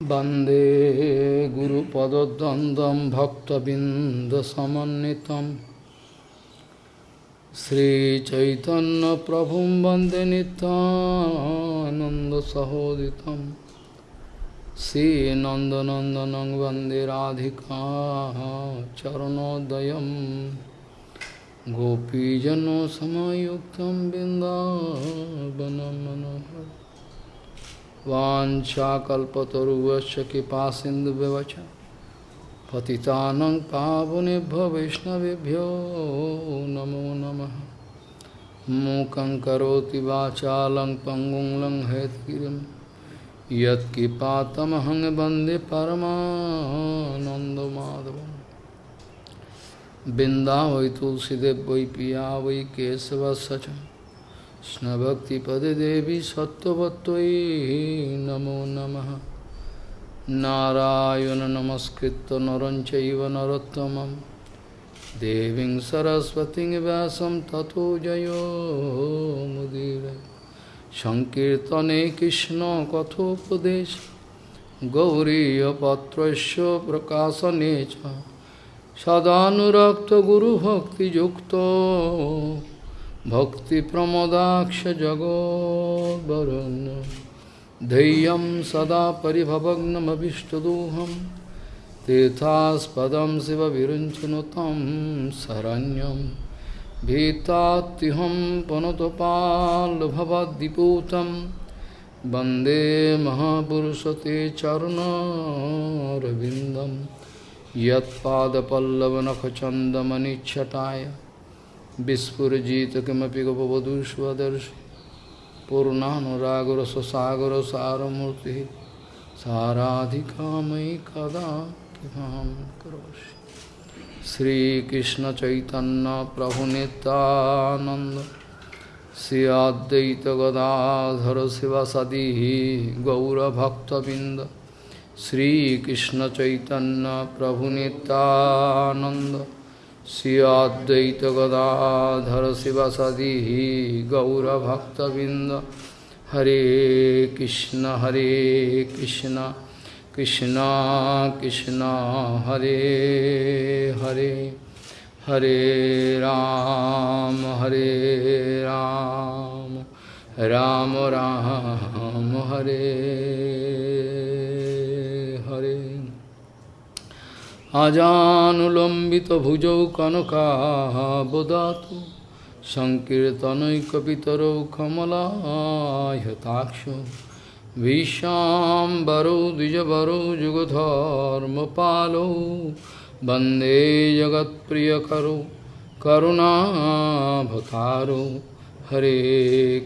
Bande Guru Padadandam Bhakta Bindasamanitam Sri Chaitanya Prabhum Bande Ananda Sahoditam Sri Nanda Nandanang Bande Radhika Charanodayam Gopijano Samayuktam Bindavanam Manohar वाछाकल्पतरुवश कृपा सिंधु व्यवच पति पावनेभ्य वैष्णवभ्यो नमो नम। मूक पंगु वाचालं वंदे लंग बिंदा वै तुलसीदेव वै पिया वै केशवश কৃষ্ণভক্তিপদে দেবী সত্যবত্যই নমো নম। নারায়ণ নমস্কৃত নরঞ্চৈব নরোত্তম দেবী সরস্বতী ব্যাসম তথো জয়োমুদীর সংকীর্তনে কৃষ্ণ কথোপদেশ। গৌরীপত্র প্রকাশনে সদানুরক্ত গুরুভক্তিযুক্ত। भक्तिप्रमोदाक्षजगोद्वरुन् धैर्यं सदा परिभवग्नमभिष्टदोहं। तीर्थास्पदं शिवविरुञ्चनु तं शरण्यं। भीतात्युहं पुनतपाल्भवद्दिपूतं वंदे महापुरुषते चरुणारविन्दं। यत्पादपल्लवनखचन्दमनिच्छटाय। विस्फुजित किमपि गपवधूष्वदर्शि पूर्णानुरागरससागर सारमूर्ति साराधिका मयि कदा किमां करोषि श्रीकृष्ण चैतन्य प्रभु नित्यानंद श्री अद्वैत गदाधर शिवसदी गौरभक्तबिंद श्रीकृष्ण चैतन्य प्रभु नित्यानंद श्री अद्वैत गदाधर शिवसदी गौरभक्तबिंद हरे कृष्ण हरे कृष्ण कृष्ण कृष्ण, हरे हरे हरे राम हरे राम राम राम हरे हरे। আজানুলম্বিত ভুজৌ কনকাবদাত সংকীর্তনৈকিতর কমলাহতাক্ষ বিশ্বাম্বরৌ দ্বিজবরৌ যুগধর্ম যুগধর্মপালৌ বন্দে জগৎপ্রিয়করৌ করুণাভতারৌ হরে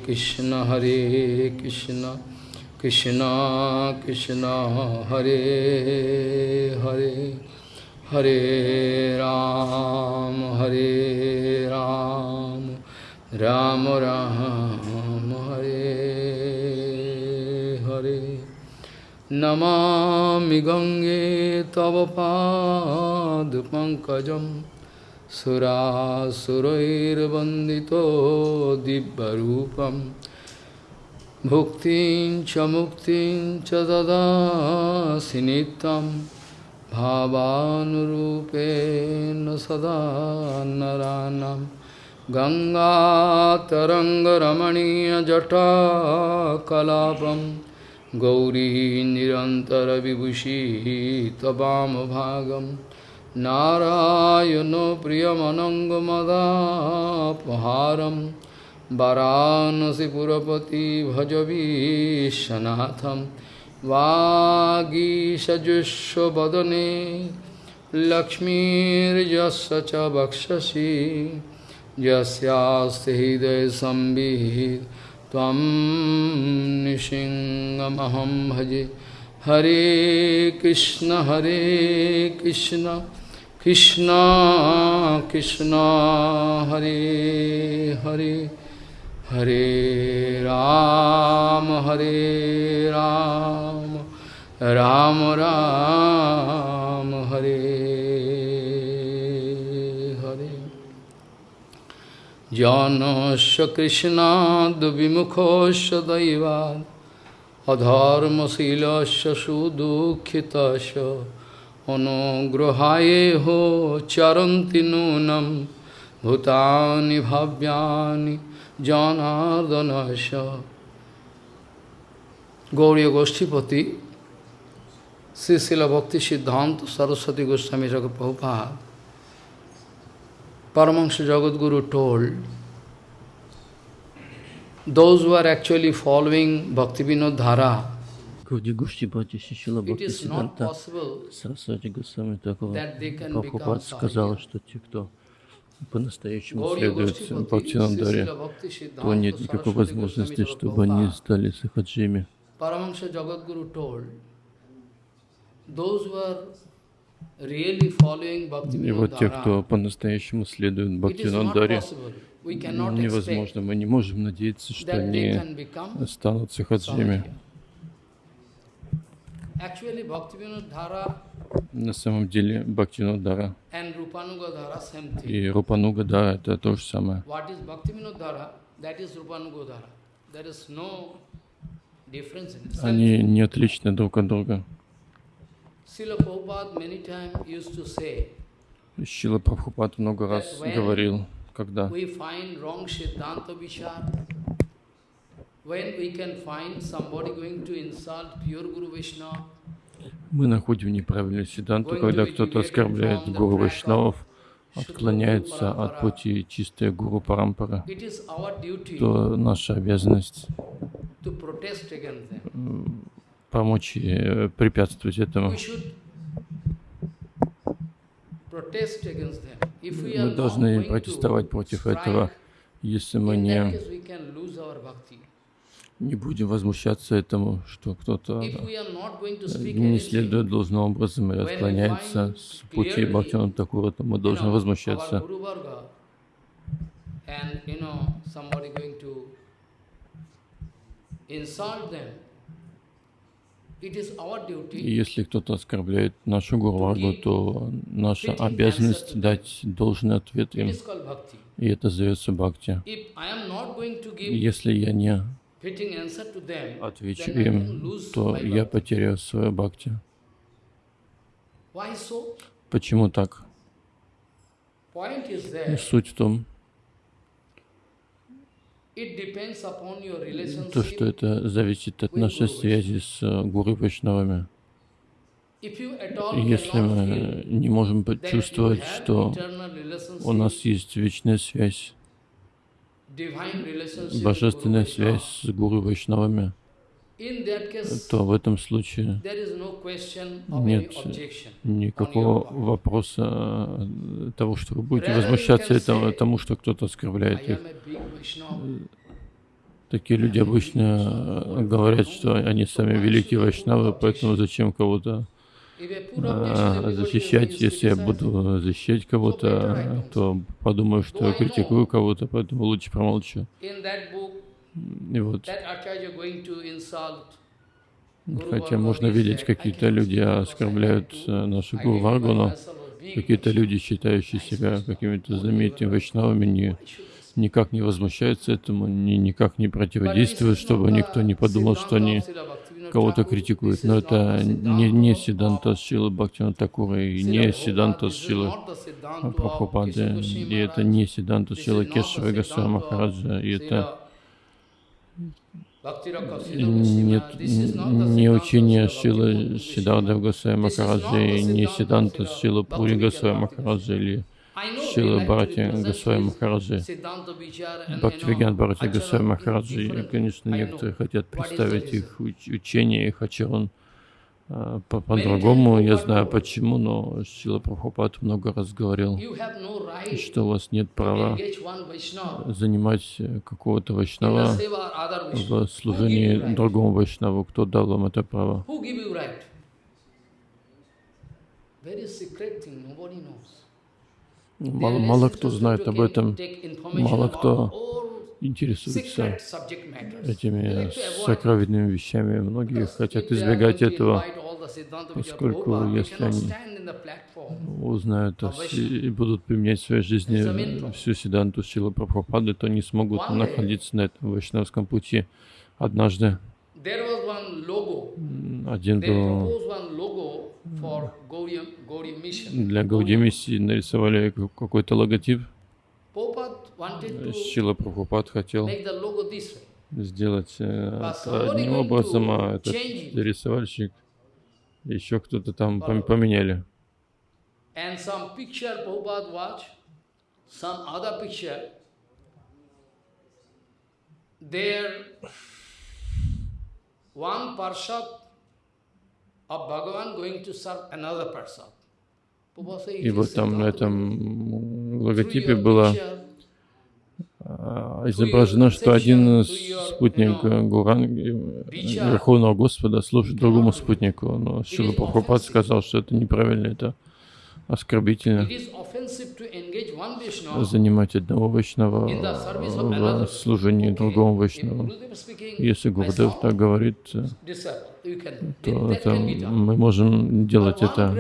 কৃষ্ণ হরে কৃষ্ণ কৃষ্ণ কৃষ্ণ হরে হরে হরে রাম হরে রাম রাম রাম, হরে হরে। নমামি গঙ্গে তব পাদ পঙ্কজ সুরাসুরৈর্বন্দিত দিব্যূপ ভুক্তি চ মুক্তিং চ भावानुरूपेण सदा नराणां। गङ्गातरङ्गरमणीयजटाकलापं गौरी निरन्तरविभूषी त्ववामभागं नारायणो प्रियमनङ्गमदापहारं वरानसिपुरपति भजवीशनाथं वागीषजुष्वदने लक्ष्मीर्यस्य च वक्षसि। यस्यास्ति भजे। हरे कृष्ण हरे कृष्ण। कृष्ण कृष्ण हरे हरे। हरे राम हरे राम राम राम, हरे हरे। जानस्य कृष्णाद् विमुखस्य दैवात् अधर्मशीलस्य सुदुःखितस्य अनुग्रहायेहो चरन्ति नूनं, भूतानि भव्यानि জনার্দনশ গৌরী গোষ্ঠীপতি শ্রীশিল ভক্তি সিদ্ধান্ত সরস্বতী গোস্বামী জগৎ Prabhupada Paramahansa Jagadguru told, those who are actually following Bhaktivinoda Dhara, it is not possible that they can become Prabhupada сказал, что те, кто по-настоящему Sri Бхактинандаре, то нет никакой возможности, чтобы они стали сахаджими. И вот те, кто по-настоящему следует Бхактинандаре, невозможно. Мы не можем надеяться, что они станут сахаджими. sadhya. Actually, Bhakti Vinod Dhara На самом деле thing. и Рупануга, да, это то же самое. Они не отличны друг от друга. Шила Прабхупад много раз говорил, когда мы находим неправильную сиданту, когда кто-то оскорбляет гуру Вайшнавов, отклоняется от пути чистой гуру Парампара, то наша обязанность помочь э, препятствовать этому. Мы должны протестовать против этого. Если мы не, не будем возмущаться этому, что кто-то speak не следует должным образом и отклоняется с пути Бхактина Такура, то мы должны возмущаться. И если кто-то оскорбляет нашу Гурваргу, то наша обязанность дать должный ответ им. И это зовется бхакти. Если я не отвечу им, то я потеряю свое бхакти. Почему так? И. Суть в том, то, что это зависит от нашей связи с э, Гуру Вайшнавами. Если мы не можем почувствовать, что у нас есть вечная связь, божественная связь с Гуру Вайшнавами, то в этом случае нет никакого вопроса э, того, что вы будете возмущаться этому, тому, что кто-то оскорбляет их. Vaishnava. Такие люди обычно э, говорят, что они сами великие вайшнавы, поэтому зачем кого-то Э, everybody защищать. Если я буду защищать кого-то, то подумаю, что я критикую кого-то, поэтому лучше промолчу. И вот, хотя можно видеть, какие-то люди оскорбляют э, нашу Гуру identify Варгу, но myself as being какие-то люди, считающие себя какими-то знаменитыми вайшнавами, не, никак не возмущаются этому, ни, никак не противодействуют, чтобы никто не подумал, что они кого-то критикуют. Но это не, не Сиданта Шилы Бхактина Такура и не Сиданта Шилы Прабхупады, и это не Сиданта Шилы Кешева и Госвами Махараджа, и это нет, не учение Шилы Сиддhartha Госвами Махараджа и не Сиданта Шилы Пури Госвами Махараджа или Шилы Бхарати Госвами Махараджи. Бхактивиган Бхарати Госвами Махараджи, и, конечно, некоторые хотят представить их уч- учение, их ачарон а, по- по-другому. Я знаю почему, но Шила Прабхупад много раз говорил, что у вас нет права занимать э, какого-то вайшнава в служении другому вайшнаву. Кто дал вам это право? Very secret thing, nobody knows. Мало, мало кто знает об этом, мало кто интересуется этими сокровенными вещами. Многие хотят избегать этого, поскольку если они узнают и будут применять в своей жизни всю седанту Шилы Прабхупады, то не смогут находиться на этом вайшнавском пути. Однажды Один был для Гауди миссии нарисовали какой-то логотип. Шила Прабхупад хотел сделать это одним образом, а этот рисовальщик еще кто-то там поменяли. And some picture И вот там на этом логотипе было изображено, что один спутник Гуран, Верховного Господа служит другому спутнику. Но Шила Прабхупад сказал, что это неправильно, это оскорбительно занимать одного Вайшнава в служении другому Вайшнаву. Если Гурдев так говорит, то это, мы можем делать это.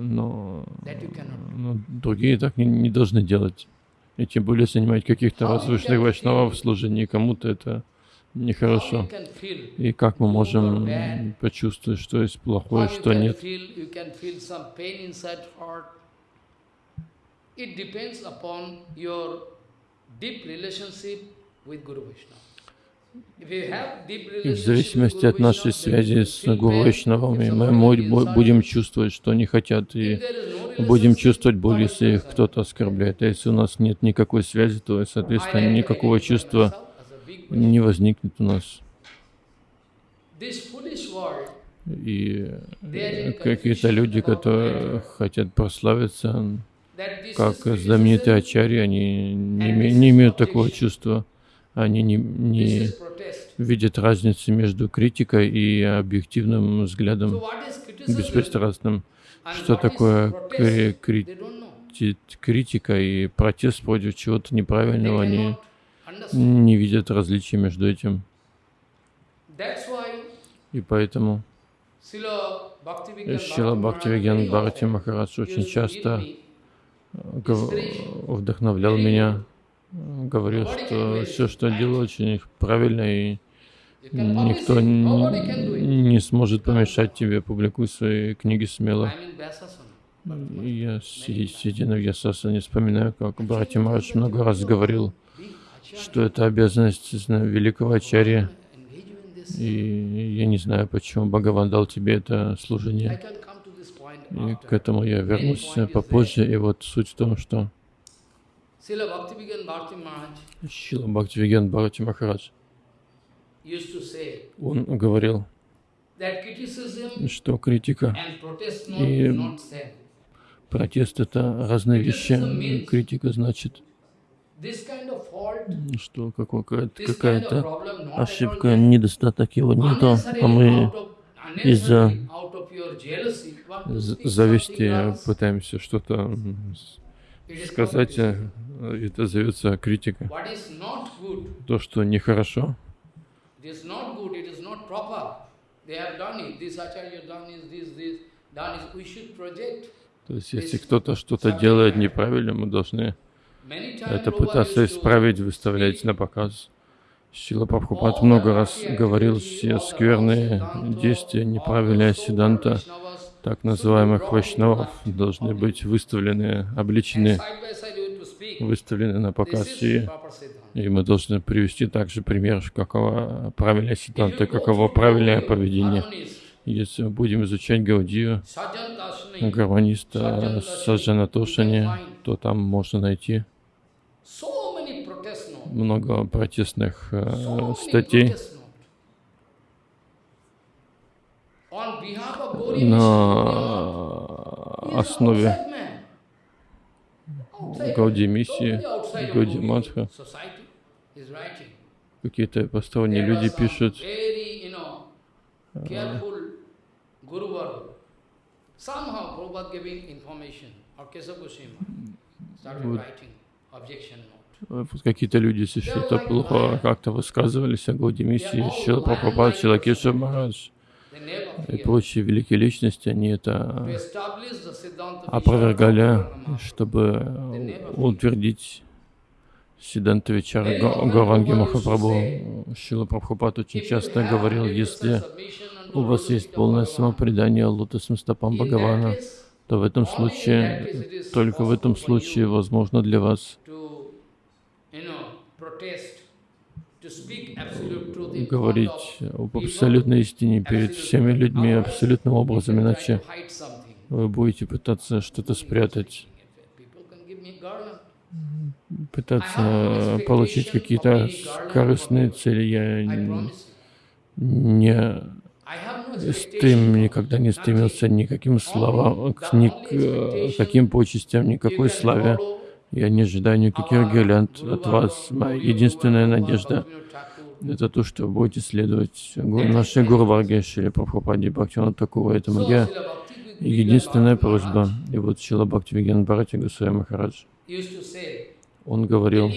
но, но другие так не, не должны делать. И тем более занимать каких-то возвышенных вайшнавов в служении кому-то это нехорошо. И как мы можем почувствовать, что есть плохое, что нет? И в зависимости от нашей связи с Гуру Вайшнавами мы будем чувствовать, что они хотят, и будем чувствовать боль, если их кто-то оскорбляет. А если у нас нет никакой связи, то, соответственно, никакого чувства не возникнет у нас. И какие-то люди, которые хотят прославиться, как знаменитые ачари, они не, не имеют такого чувства. Они не, не видят разницы между критикой и объективным взглядом, беспристрастным. Что такое кри кри критика и протест против чего-то неправильного, они не видят различия между этим. И поэтому Шила Бхактивиген Бхарати Махарадж очень часто вдохновлял меня говорил, что все, что делаю, очень правильно, и никто не, не сможет помешать тебе. Публикуй свои книги смело. Я, сидя на Вьясасане, вспоминаю, как братья Марадж много раз говорил, что это обязанность великого ачарья. И я не знаю, почему Бхагаван дал тебе это служение. И к этому я вернусь попозже. И вот суть в том, что Шила Бхактивиген Бхарати Махарадж, он говорил, что критика и протест — это разные вещи. Критика значит, что какая-то ошибка, недостаток его нету, а мы из-за зависти пытаемся что-то сказать, э, это зовется критика. То, что нехорошо, то есть, если кто-то что-то делает неправильно, мы должны это пытаться исправить, выставлять на показ. Шила Прабхупад много раз говорил, все скверные действия, неправильная седанта, так называемых вайшнавов должны быть выставлены, обличены, выставлены на показ. И, и мы должны привести также пример, какова правильная ситуация, каково правильное поведение. Если мы будем изучать Гаудию, гармониста Саджана Тошани, то там можно найти много протестных э, статей. на основе Гауди миссии, Гауди Мадха. Какие-то посторонние люди пишут, вот какие-то люди, что-то плохо как-то высказывались о Гауди миссии, Шила Прабхупад, Шилакеша Махарадж, и прочие великие личности, они это опровергали, чтобы утвердить Сиданта Вичара Гауранги Махапрабху. Шила Прабхупад очень часто говорил, если у вас есть полное самопредание лотосным стопам Бхагавана, то в этом случае, только в этом случае возможно для вас говорить об абсолютной истине перед всеми людьми абсолютным образом, иначе вы будете пытаться что-то спрятать, пытаться получить какие-то корыстные цели. Я не стрем, никогда не стремился ни каким словам, ни к каким почестям, никакой славе. Я не ожидаю никаких гирлянд от вас. Моя единственная надежда — это то, что будете следовать нашей Гуру Варге Шри Прабхупаде Бхактивана такого. Это моя единственная просьба. И вот Шила Бхактивиген Бхарати Гусая Махарадж, он говорил,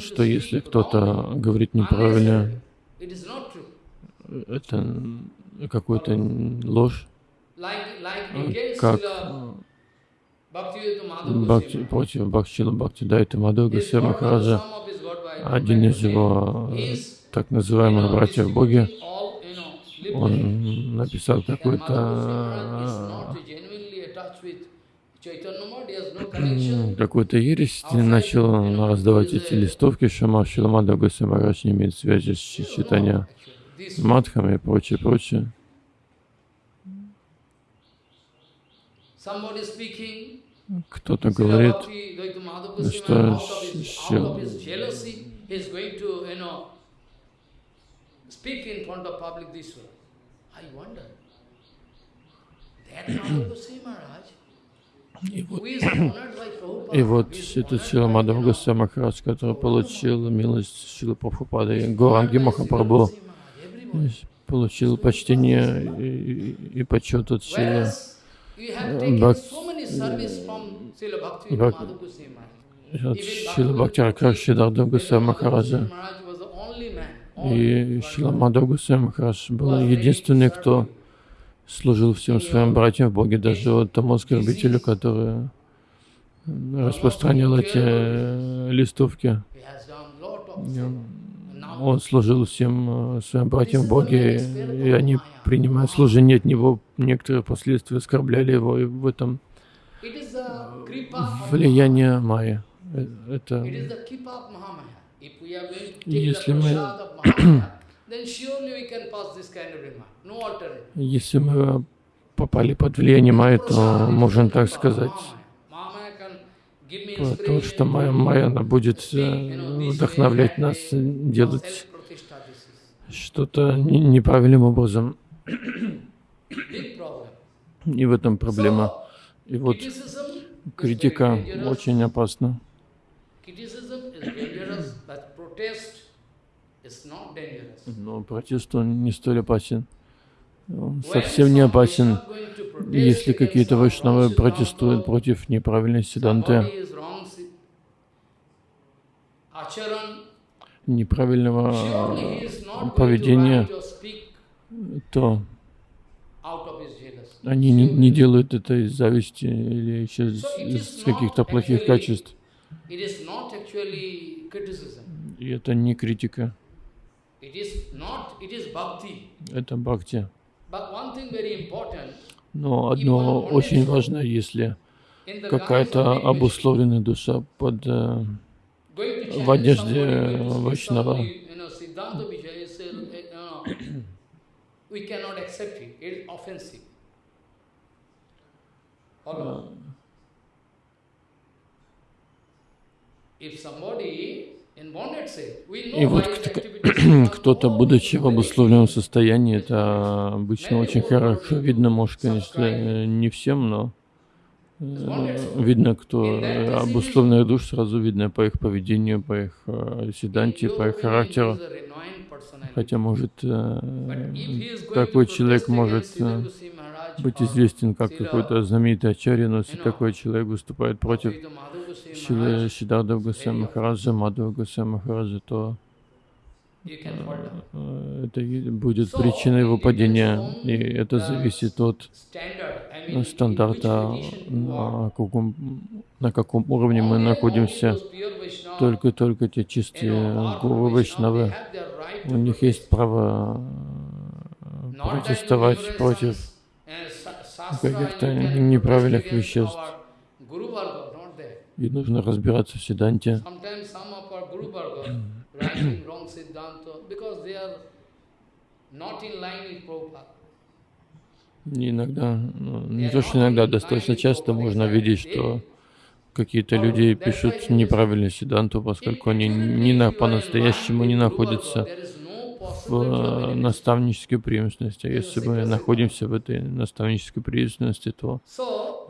что если кто-то говорит неправильно, это какую-то ложь, как? Бхакти, против Бхакчила Бхакти Дайта Мадху Гасер Махараджа, один из его так называемых братьев Боги, он написал какую-то какую-то ересь, начал раздавать эти листовки, что Маршила Мадху Гасер Махарадж не имеет связи с читанием Мадхами и прочее, прочее. Кто-то говорит, что и вот, и вот этот Шила Мадхава Госвами который получил милость Шила Прабхупады, Горанги Махапрабху, получил почтение и, и почет от Шила Шила Бхактиракар Шидардав Гусей Махараджа. И Шила Гусей Махарадж был единственный, кто служил всем своим братьям в Боге, даже вот тому оскорбителю, который распространял эти листовки он служил всем э, своим братьям Боге, и они, принимая служение от него, некоторые последствия оскорбляли его, и в этом влияние Майя. Э, это если мы если мы попали под влияние Майя, то можем так сказать, то, что моя Майя, она будет э, вдохновлять нас делать что-то неправильным образом. И в этом проблема. И вот критика очень опасна. Но протест, он не столь опасен. Он совсем не опасен, если какие-то вайшнавы протестуют против неправильной седанты, неправильного поведения, то они не, не делают это из зависти или еще из, из каких-то плохих качеств. И это не критика. Это бхакти. Но одно очень важно, если какая-то обусловленная душа под э, в одежде Вайшнава, If somebody и вот кто-то, будучи в обусловленном состоянии, это обычно очень хорошо видно, может, конечно, не всем, но э, видно, кто обусловленных душ, сразу видно по их поведению, по их э, седанте, по их характеру. Хотя, может, э, такой человек может быть известен как какой-то знаменитый ачарья, но если такой человек выступает против Шилы Шидардав Гусей Махараджа, Мадхава Гусей Махараджа, то э, это будет причиной его падения, и это зависит от стандарта, на каком, на каком уровне мы находимся. только-только те чистые гуру Вайшнавы, у них есть право протестовать против каких-то неправильных веществ. И нужно разбираться в Сиданте. Иногда, ну, не то что иногда, достаточно часто можно видеть, что какие-то люди пишут неправильную Сиданту, поскольку они не на, по-настоящему не находятся в э, наставнической преемственности. А если мы находимся в этой наставнической преемственности, то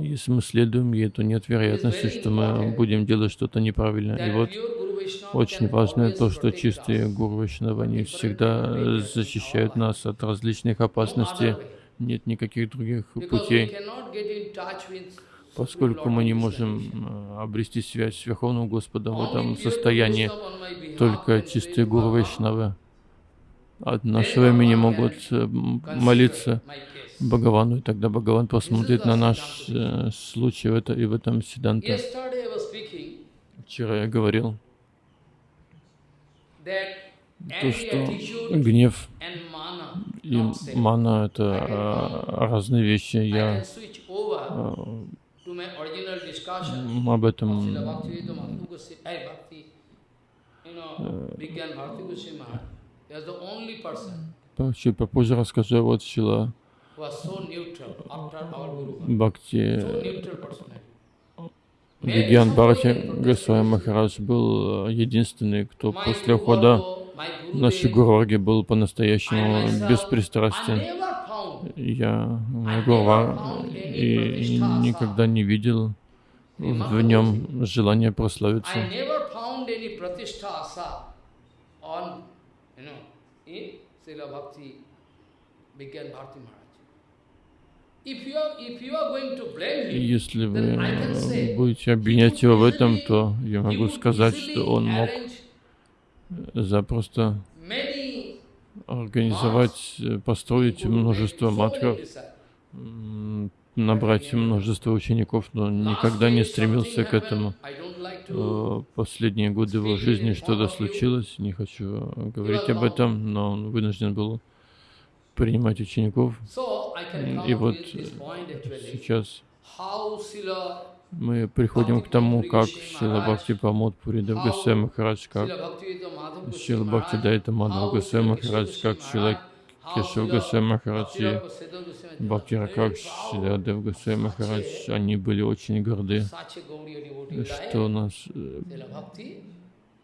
если мы следуем ей, то нет вероятности, что мы будем делать что-то неправильно. И вот очень важно то, что чистые гуру Вайшнава, они всегда защищают нас от различных опасностей. Нет никаких других путей поскольку мы не можем э, обрести связь с Верховным Господом в этом состоянии, только чистые гуру Вайшнавы от нашего имени могут э, молиться Бхагавану, и тогда Бхагаван посмотрит на наш э, случай в это, и в этом Сиданта. Вчера я говорил, то, что гнев и мана — это э, разные вещи. Я об этом Вообще попозже расскажу, вот Шила Бхакти Вигьян Бхарати Госвами Махарадж был э, единственный, кто после ухода на Шигурварги был по-настоящему беспристрастен. Я Гурва и никогда не видел в нем желания прославиться. Если вы будете обвинять его в этом, то я могу сказать, что он мог запросто организовать, э, построить множество матков, набрать множество учеников, но никогда не стремился к этому. Э, последние годы его жизни что-то случилось, не хочу говорить об этом, но он вынужден был принимать учеников. И вот сейчас мы приходим к тому, как Шила Бхакти Памод Пуридав Гасай Махарадж, как Шила Бхакти Дайта Мадхав Гасай Махарадж, как Шила Кешав Гасай Махарадж и Бхакти Ракак Шилядев Гасай Махарадж, они были очень горды, что у нас э,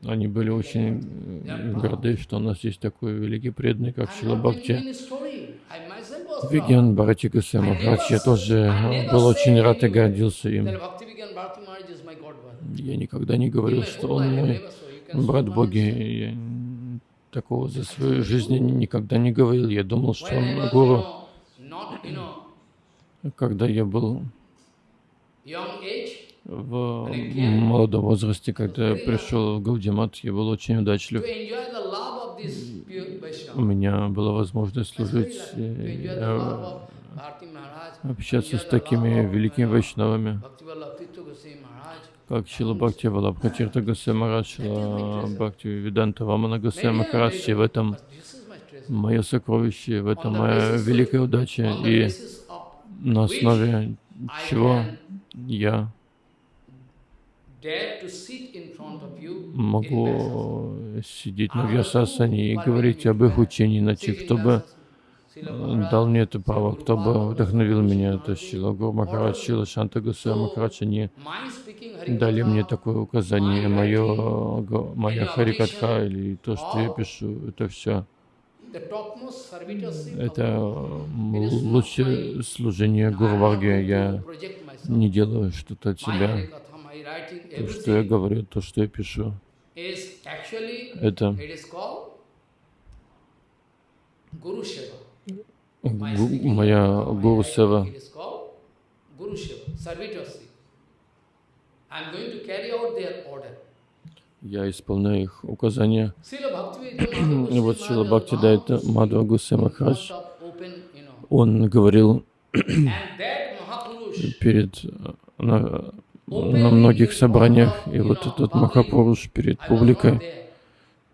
они были очень э, горды, что у нас есть такой великий преданный, как Шила Бхакти. Вигьян Бхарати Махарадж, я тоже был очень рад и гордился им. Я никогда не говорил, что он мой брат Боги. Я такого за свою жизнь никогда не говорил. Я думал, что он гуру. Когда я был в молодом возрасте, когда я пришел в Гаудимат, я был очень удачлив. У меня была возможность служить, э, общаться с такими великими вайшнавами, как Шила Бхакти Валабхатирта Гасай Марадж, Бхакти Виданта Вамана Гасай Махарадж, и в этом мое сокровище, в этом моя великая удача, и на основе чего я могу сидеть на Вьясасане и говорить об их учении, иначе кто бы дал мне это право, кто бы вдохновил меня, это Шила Гуру Махарадж, Шила Шанта Гусей Махарадж, они дали мне такое указание, мое, моя Харикатха или то, что я пишу, это все. Это лучшее служение Гурварге. Я не делаю что-то от себя. То, что я говорю, то, что я пишу, это моя Гуру Сева. Я исполняю их указания. И вот Шила Бхакти дает Мадхва Гусей Махарадж, он говорил перед на многих собраниях, и вот этот Махапуруш перед публикой,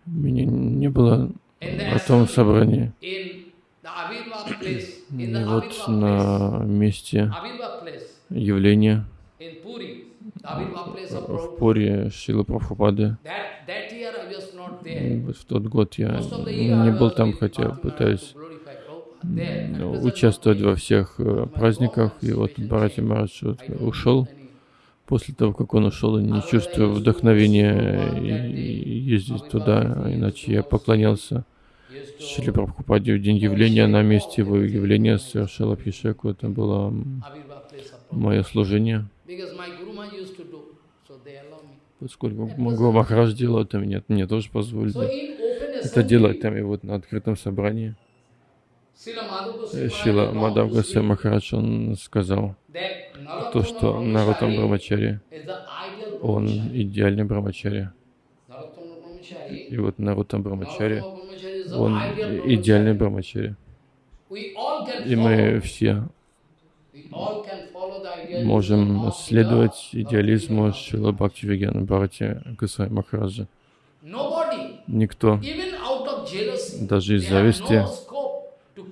меня не было на том собрании. И вот на месте явления в Пури Шилы Прабхупады. В тот год я не был там, хотя пытаюсь участвовать во всех э, праздниках. И вот Бхарати Марадж ушел. После того, как он ушел, я не чувствую вдохновения ездить туда, иначе я поклонялся Шри Прабхупаде в день явления на месте его явления совершил Абхишеку. Это было мое служение. Поскольку Гуру Махарадж делал это, мне, мне тоже позволили это делать там и вот на открытом собрании. Шила Мадав Махарадж, он сказал, то, что Нарутам Брамачари, он идеальный Брамачари. И вот Нарутам Брамачари, он идеальный Брамачари. И мы все можем следовать идеализму Шила Бхакти Вигьяна Бхарати Гасай Махараджа. Никто, даже из зависти,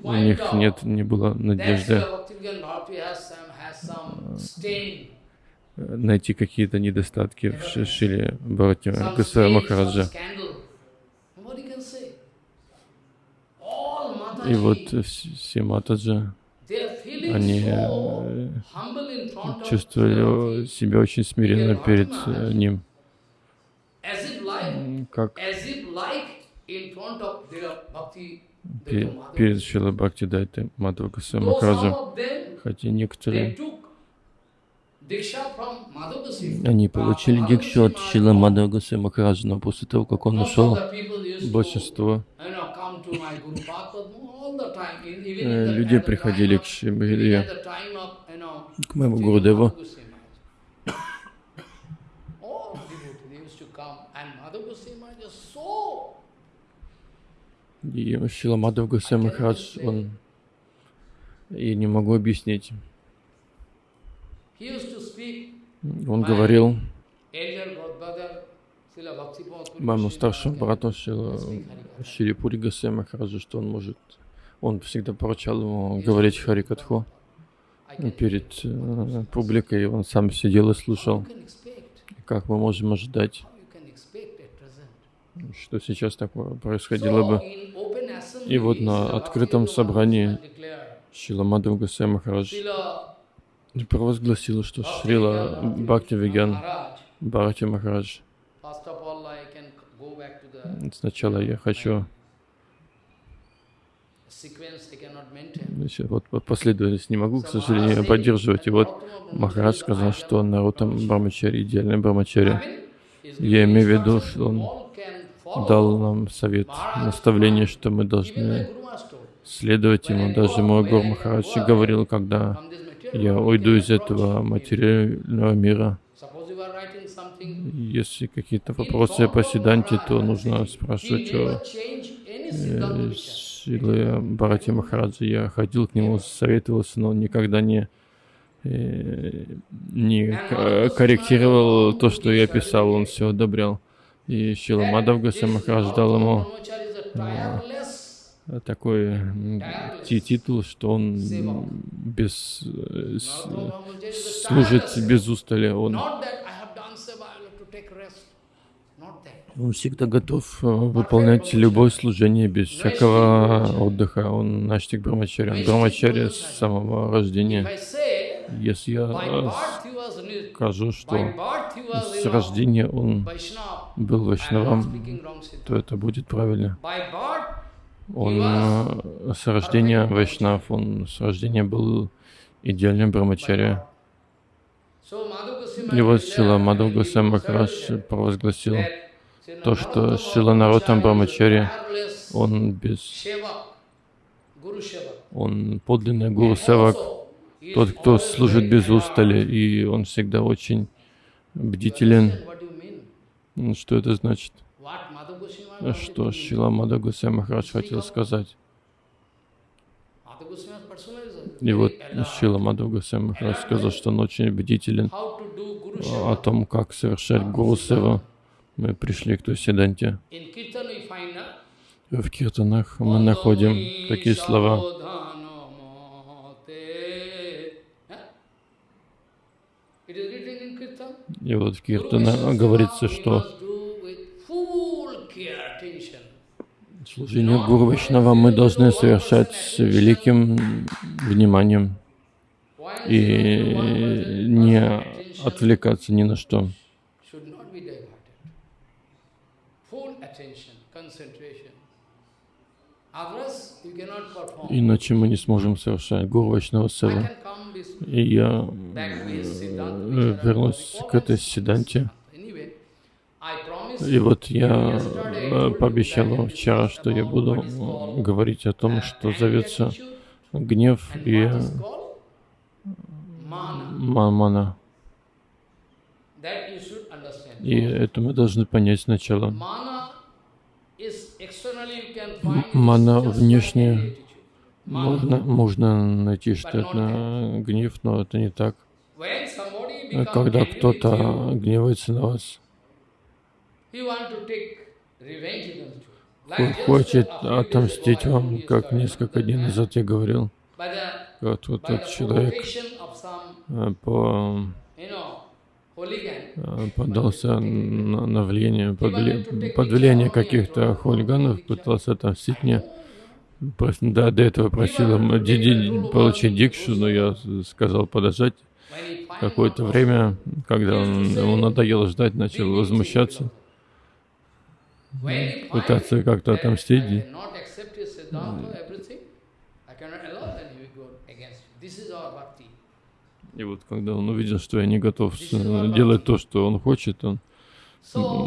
у них нет, не было надежды найти какие-то недостатки в Шиле Бхарати Гасай Махараджа. И вот все Матаджа, они э, чувствовали себя очень смиренно перед э, ним, как перед Шила Бхакти Дайтой Мадхавакаса Махараджа, хотя некоторые они получили дикшу от Шила Мадхавакаса Махараджа, но после того, как он ушел, большинство Э, люди приходили к Шибхидри, к моему Гурудеву. И Шила Мадхав Гусей Махарадж, он, я не могу объяснить. Он говорил моему старшему брату Шила, Шилипури Гасей Махараджу, что он может он всегда поручал ему говорить Харикатху перед э, публикой, он сам сидел и слушал. Как мы можем ожидать, что сейчас такое происходило бы? И вот на открытом собрании Шила Мадхав Гасай Провозгласил, что Шрила Бхакти Вигян Бхарати Махарадж. Сначала я хочу вот последовательность не могу, к сожалению, поддерживать. И вот Махарадж сказал, что Нарутам Брамачари, идеальный Брамачари. Я имею в виду, что он дал нам совет, наставление, что мы должны следовать ему. Даже мой Гур Махарадж говорил, когда я уйду из этого материального мира, если какие-то вопросы по Сиданте, то нужно спрашивать о Шилы Бхарати Махараджа. Я ходил к нему, советовался, но он никогда не, э, не корректировал то, что я писал, он все одобрял. И Шила Мадав Махарадж дал ему э, такой титул, что он без, э, служит без устали. Он он всегда готов э, выполнять любое служение без всякого отдыха. Он наштик Брамачари. Он Брамачари с самого рождения. Если я скажу, что с рождения он был Вайшнавом, то это будет правильно. Он э, с рождения Вайшнав, он с рождения был идеальным Брамачари. И вот Сила Мадхав Госвами Махарадж провозгласил, то, что Шила Наротам Брамачари, он без... Он подлинный Гуру Севак, тот, кто служит без устали, и он всегда очень бдителен. Что это значит? Что Шила Мада Гусей Махарадж хотел сказать? И вот Шила Мада Гусей Махарадж сказал, что он очень бдителен, о том, как совершать Гуру Сева, мы пришли к той седанте. В киртанах мы находим такие слова. И вот в Киртана говорится, что служение Гуру Вайшнава мы должны совершать с великим вниманием и не отвлекаться ни на что. Иначе мы не сможем совершать Гуру Вайшнава Сева. И я э, вернусь к этой седанте. И вот я э, пообещал вчера, что я буду говорить о том, что зовется гнев и мана. И это мы должны понять сначала. Мана внешне можно, можно найти, что это гнев, но это не так. Когда кто-то гневается на вас, хочет отомстить вам, как несколько дней назад я говорил. Вот, вот этот человек э, по Э, поддался на, на влияние, под, под влияние каких-то хулиганов, пытался отомстить мне. Да, до этого просил получить дикшу, но я сказал подождать какое-то время, когда он, ему надоело ждать, начал возмущаться, пытаться как-то отомстить. И вот когда он увидел, что я не готов делать то, что он хочет, он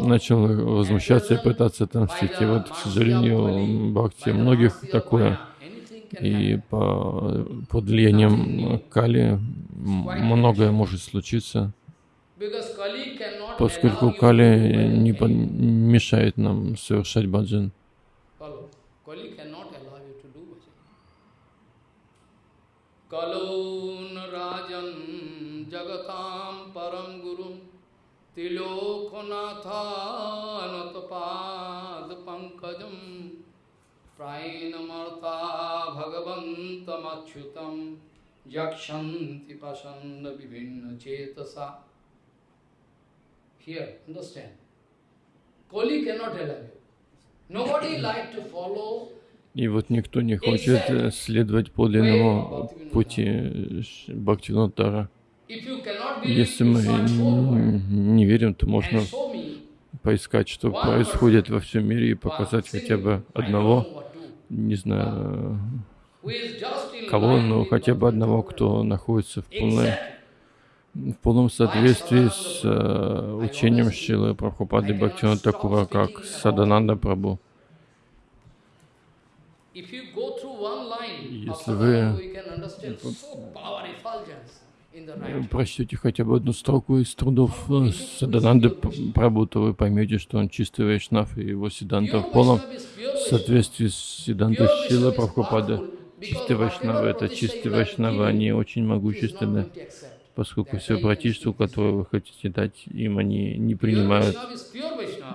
начал возмущаться и пытаться отомстить. И вот, к сожалению, бхакти многих такое. И по, под влиянием Кали многое может случиться, поскольку Кали не мешает нам совершать баджан. कलोन राजन जगताम परम गुरु तिलोकनाथानतपाद पंकजम प्रायणमर्ता भगवन्तमच्युतं यक्षन्ति पसन्न विभिन्न चेतसा Here, understand. Koli cannot allow you. Nobody like to follow И вот никто не хочет э, следовать подлинному пути Бхактивинодара. Если мы не верим, то можно поискать, что происходит во всем мире и показать хотя бы одного, не знаю, кого, но хотя бы одного, кто находится в полной в полном соответствии с uh, учением Шилы Прабхупады Бхактина Такура, как Садананда Прабhu. Если вы прочтете хотя бы одну строку из трудов э, Садананды Прабhu, то вы поймете, что он чистый вайшнав, и его сиданта в полном соответствии с сидантой Шила Прабхупада. Чистый вайшнав — это чистый вайшнав, они очень могущественны поскольку все братьество, которое вы хотите дать им, они не принимают.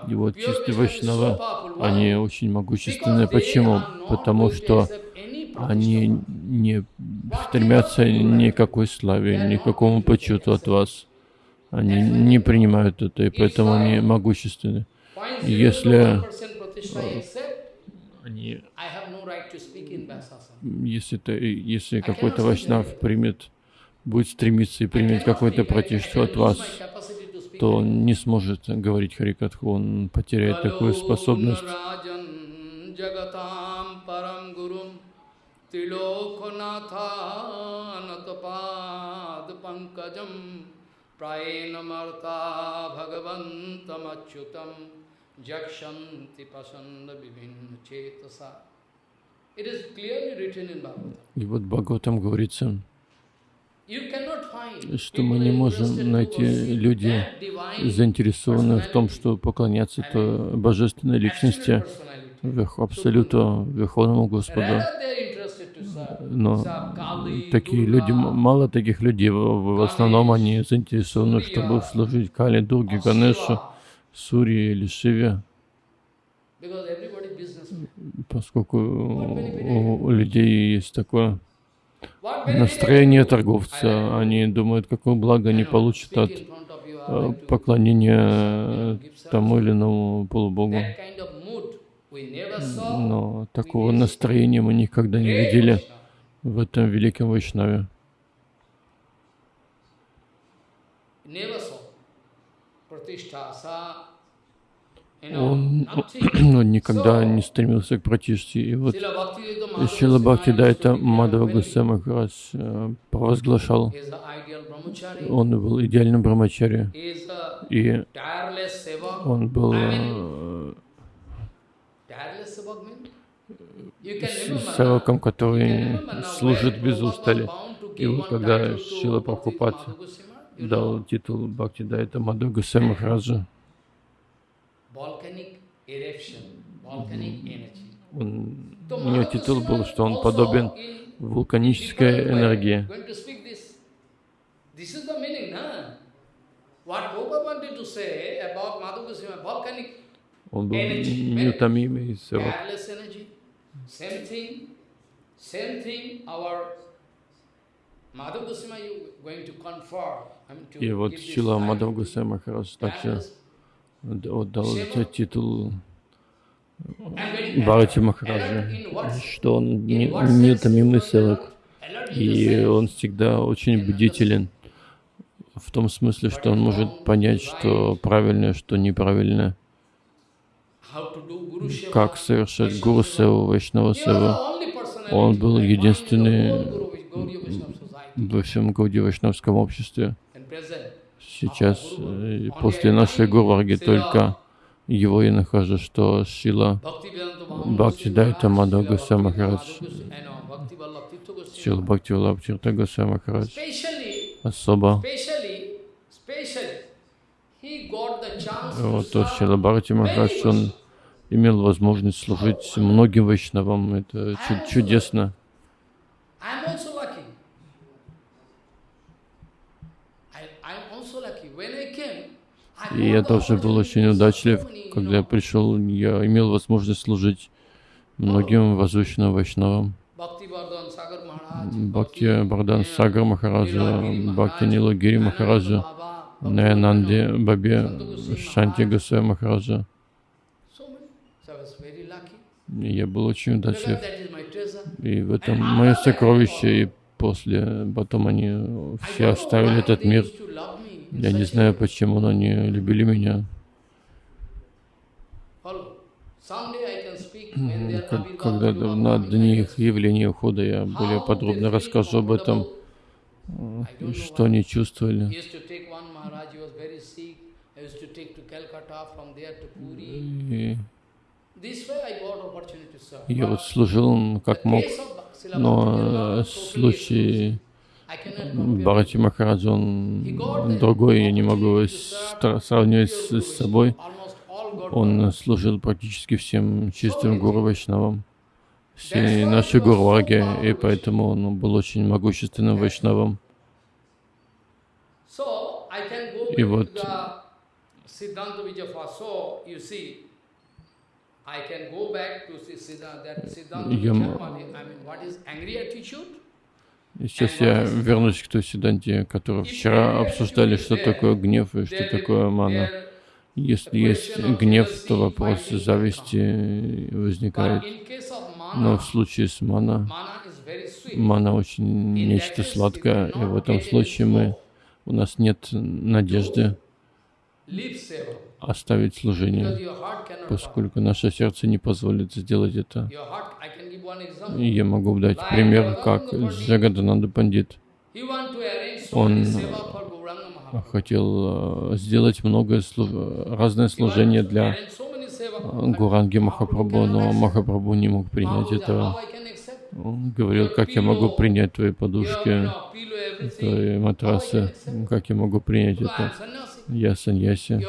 И вот чистые вайшнава, они очень могущественные. Почему? Потому что они не стремятся ни к какой славе, ни к какому почету от вас. Они не принимают это, и поэтому они могущественны. И если они, если, если какой-то вайшнав примет будет стремиться и принять какое-то противство от вас, то он не сможет говорить Харикатху, он потеряет такую способность. И вот Бхагаватам говорится, что мы не можем найти люди, заинтересованные в том, что поклоняться то божественной личности, абсолюту, Верховному Господу. Но такие люди, мало таких людей, в основном они заинтересованы, чтобы служить Кали, Дурге, Ганешу, Сури или Шиве, поскольку у людей есть такое настроение торговца. Они думают, какое благо они получат от э, поклонения тому или иному полубогу. Но такого настроения мы никогда не видели в этом великом Вайшнаве. Он, он никогда не стремился к пратиште. И вот Шила Бхакти Дайта Мадава Гусей Махарадж э, провозглашал, он был идеальным брамачари, и он был э, севаком, который служит без устали. И вот когда Шила Прабхупад дал титул Бхакти Дайта Мадава Гусей Махараджа, он, у него титул был, что он подобен вулканической энергии. Он был неутомимый севак. И вот Шила Мадхав Гусей Махарадж также отдал этот титул Бхарати Махараджа, что он неутомимый севак, и он всегда очень бдителен, в том смысле, что он может понять, что правильно, что неправильно, как совершать гуру севу, вайшнава севу. Он был единственный во всем Гауди Вайшнавском обществе. Сейчас, э, после нашей Гурварги, только его я нахожу, что Шила Бхакти Дайта Мадха Госвай Махарадж, Шила Бхакти Валаб Махарадж, особо. Вот то Шила Бхакти Махарадж, он имел возможность служить многим вайшнавам, это чудесно. И я тоже был очень удачлив, когда я пришел, я имел возможность служить многим возвышенным вайшнавам. Бхакти Бардан Сагар Махараджа, Бхакти Нилагири Махараджа, Наянанди Бабе, Шанти Гасая Махараджа. Я был очень удачлив. И в этом мое сокровище, и после, потом они все оставили этот мир. Я не знаю, почему, они любили меня. Когда на дни их явления ухода я более подробно расскажу об этом, что они чувствовали. И я вот служил как мог, но случай Бхарати Махарадж, он другой, я не могу сравнивать с собой. Он служил практически всем чистым гуру Вайшнавам, всей нашей Гурваге, и поэтому он был очень могущественным Вайшнавом. И вот я и сейчас я вернусь к той седанте, которую вчера обсуждали, что такое гнев и что такое мана. Если есть гнев, то вопрос зависти возникает. Но в случае с мана, мана очень нечто сладкое, и в этом случае мы, у нас нет надежды оставить служение, поскольку наше сердце не позволит сделать это. Я могу дать пример, как Джагадананда Пандит. Он хотел э, сделать много разное служение для Гуранги Махапрабху, но Махапрабху не мог принять этого. Он говорил, как я могу принять твои подушки, твои матрасы, как я могу принять это. Я саньяси.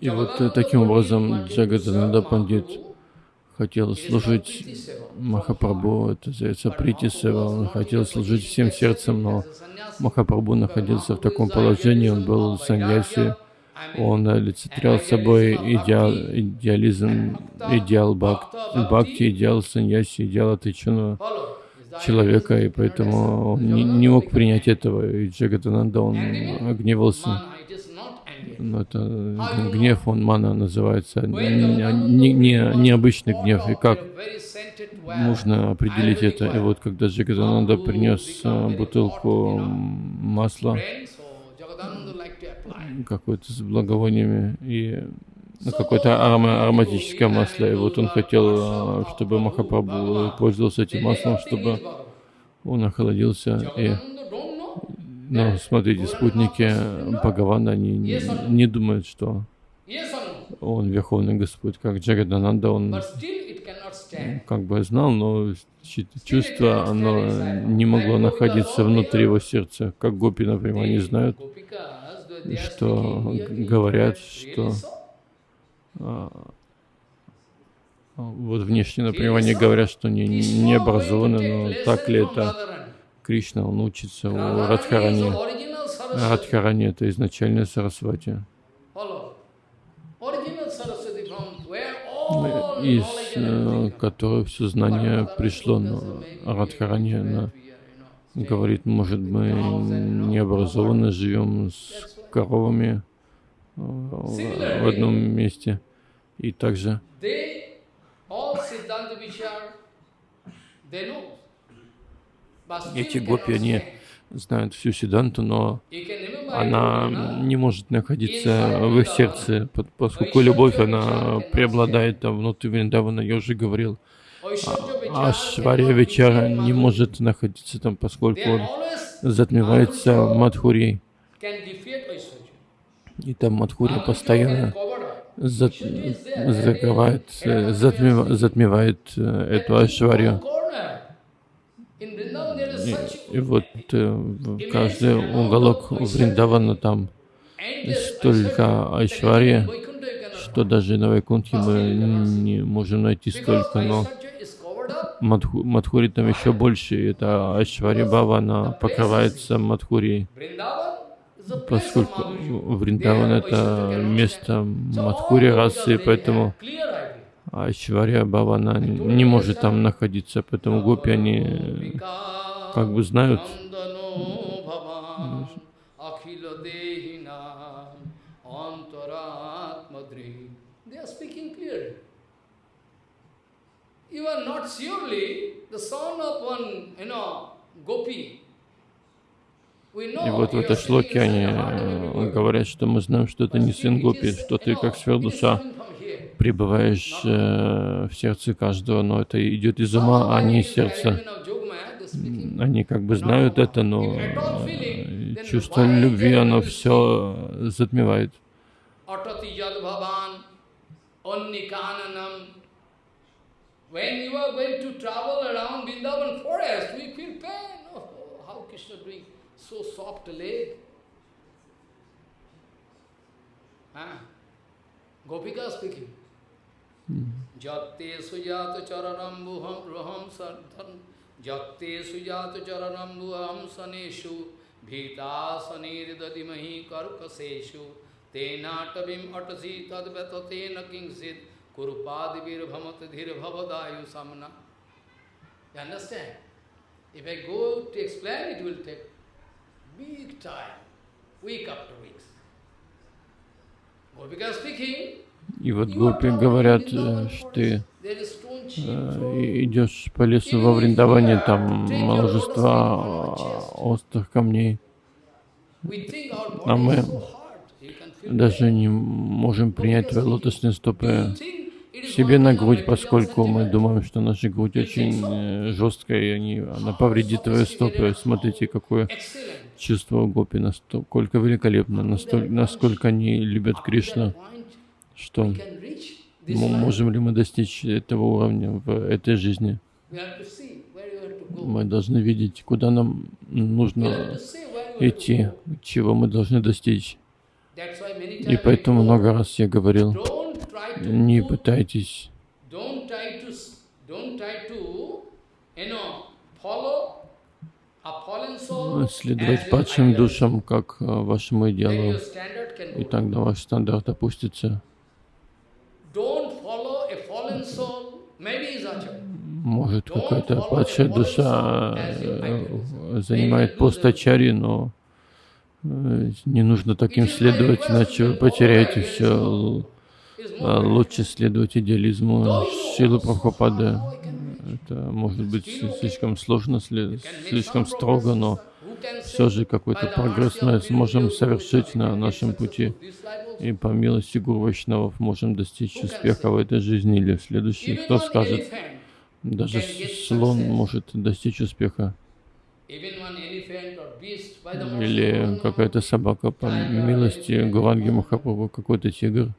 И вот таким образом Джагатананда Пандит хотел служить Махапрабху, это называется Прити Сева, он хотел служить всем сердцем, но Махапрабху находился в таком положении, он был саньяси, он олицетворял собой идеал, идеализм, идеал бхак, бхакти, идеал саньяси, идеал отреченного человека, и поэтому он не, не мог принять этого, и Джагатананда, он гневался. Но это гнев, он мана называется, не, не, необычный гнев. И как можно определить это? И вот когда Джагатананда принес бутылку масла, какое-то с благовониями и ну, какое-то арома, ароматическое масло. И вот он хотел, чтобы Махапрабху пользовался этим маслом, чтобы он охладился. И, ну, смотрите, спутники Бхагавана, они не, не думают, что он Верховный Господь, как Джагадананда, он как бы знал, но чувство, оно не могло находиться внутри его сердца, как гопи, например, они знают, что говорят, что а, вот внешне, например, они говорят, что не, не образованы, но так ли это? Кришна, он учится у Радхарани. Радхарани — это изначальная Сарасвати. Из э, которой все знание пришло, но Радхарани, она говорит, может, мы не образованно живем с коровами э, в одном месте. И также эти гопи, они знают всю Сиданту, но она не может находиться в их сердце, поскольку любовь, она преобладает там внутри Вриндавана, я уже говорил. А Швария Вечара не может находиться там, поскольку он затмевается Мадхурией. И там Мадхури постоянно зат, закрывает, затмев, затмевает э, эту Ашварию. И, и вот э, каждый уголок Вриндавана там столько Айшвария, что даже на Вайкунтхе мы не можем найти столько, но Мадху, Мадхури там еще больше. Это Айшвари Бава, она покрывается Мадхурией поскольку Вриндаван это место Мадхури расы, поэтому Айшвария Бавана не может там находиться, поэтому гопи, они как бы знают, are not surely the son of one, you know, gopi. И вот в этой шлоке они э, говорят, что мы знаем, что это не сын Гопи, что ты как сверхдуша пребываешь э, в сердце каждого, но это идет из ума, а не из сердца. Они как бы знают это, но э, чувство любви, оно все затмевает. When you are going to travel around Vrindavan forest, we feel pain. Oh, how Krishna doing? so soft leg. Ah. Gopika speaking. Jatte sujata charanambuham raham sarthan Jatte sujata charanambuham saneshu Bhitasaniriddadimahi karkaseshu Tenatavim atasi tadvatatena kingsit Kurupadivir bhamat dhir bhavadayu samna. You understand? If I go to explain, it will take big time, week after week. Gopika speaking, и вот гопи говорят, что ты идешь по лесу во Вриндаване, там множество острых камней. А мы даже не можем принять твои лотосные стопы. себе на грудь, поскольку мы думаем, что наша грудь очень э, жесткая, и они, она повредит твои стопы. Смотрите, какое чувство гопи, насколько великолепно, настолько, насколько они любят Кришну, что можем ли мы достичь этого уровня в этой жизни. Мы должны видеть, куда нам нужно идти, чего мы должны достичь. И поэтому много раз я говорил, не пытайтесь. Следовать падшим душам, как а, вашему идеалу, и тогда ваш стандарт опустится. Может, какая-то падшая душа э, занимает пост ачари, но э, не нужно таким следовать, иначе вы потеряете все. Лучше следовать идеализму Шилы Прабхупады. Это может быть слишком сложно, слишком строго, но все же какой-то прогресс мы сможем совершить на нашем пути. И по милости Гуру Вайшнавов можем достичь успеха в этой жизни или в следующей. Кто скажет, даже слон может достичь успеха. Или какая-то собака по милости Гуранги Махапрабху, какой-то тигр.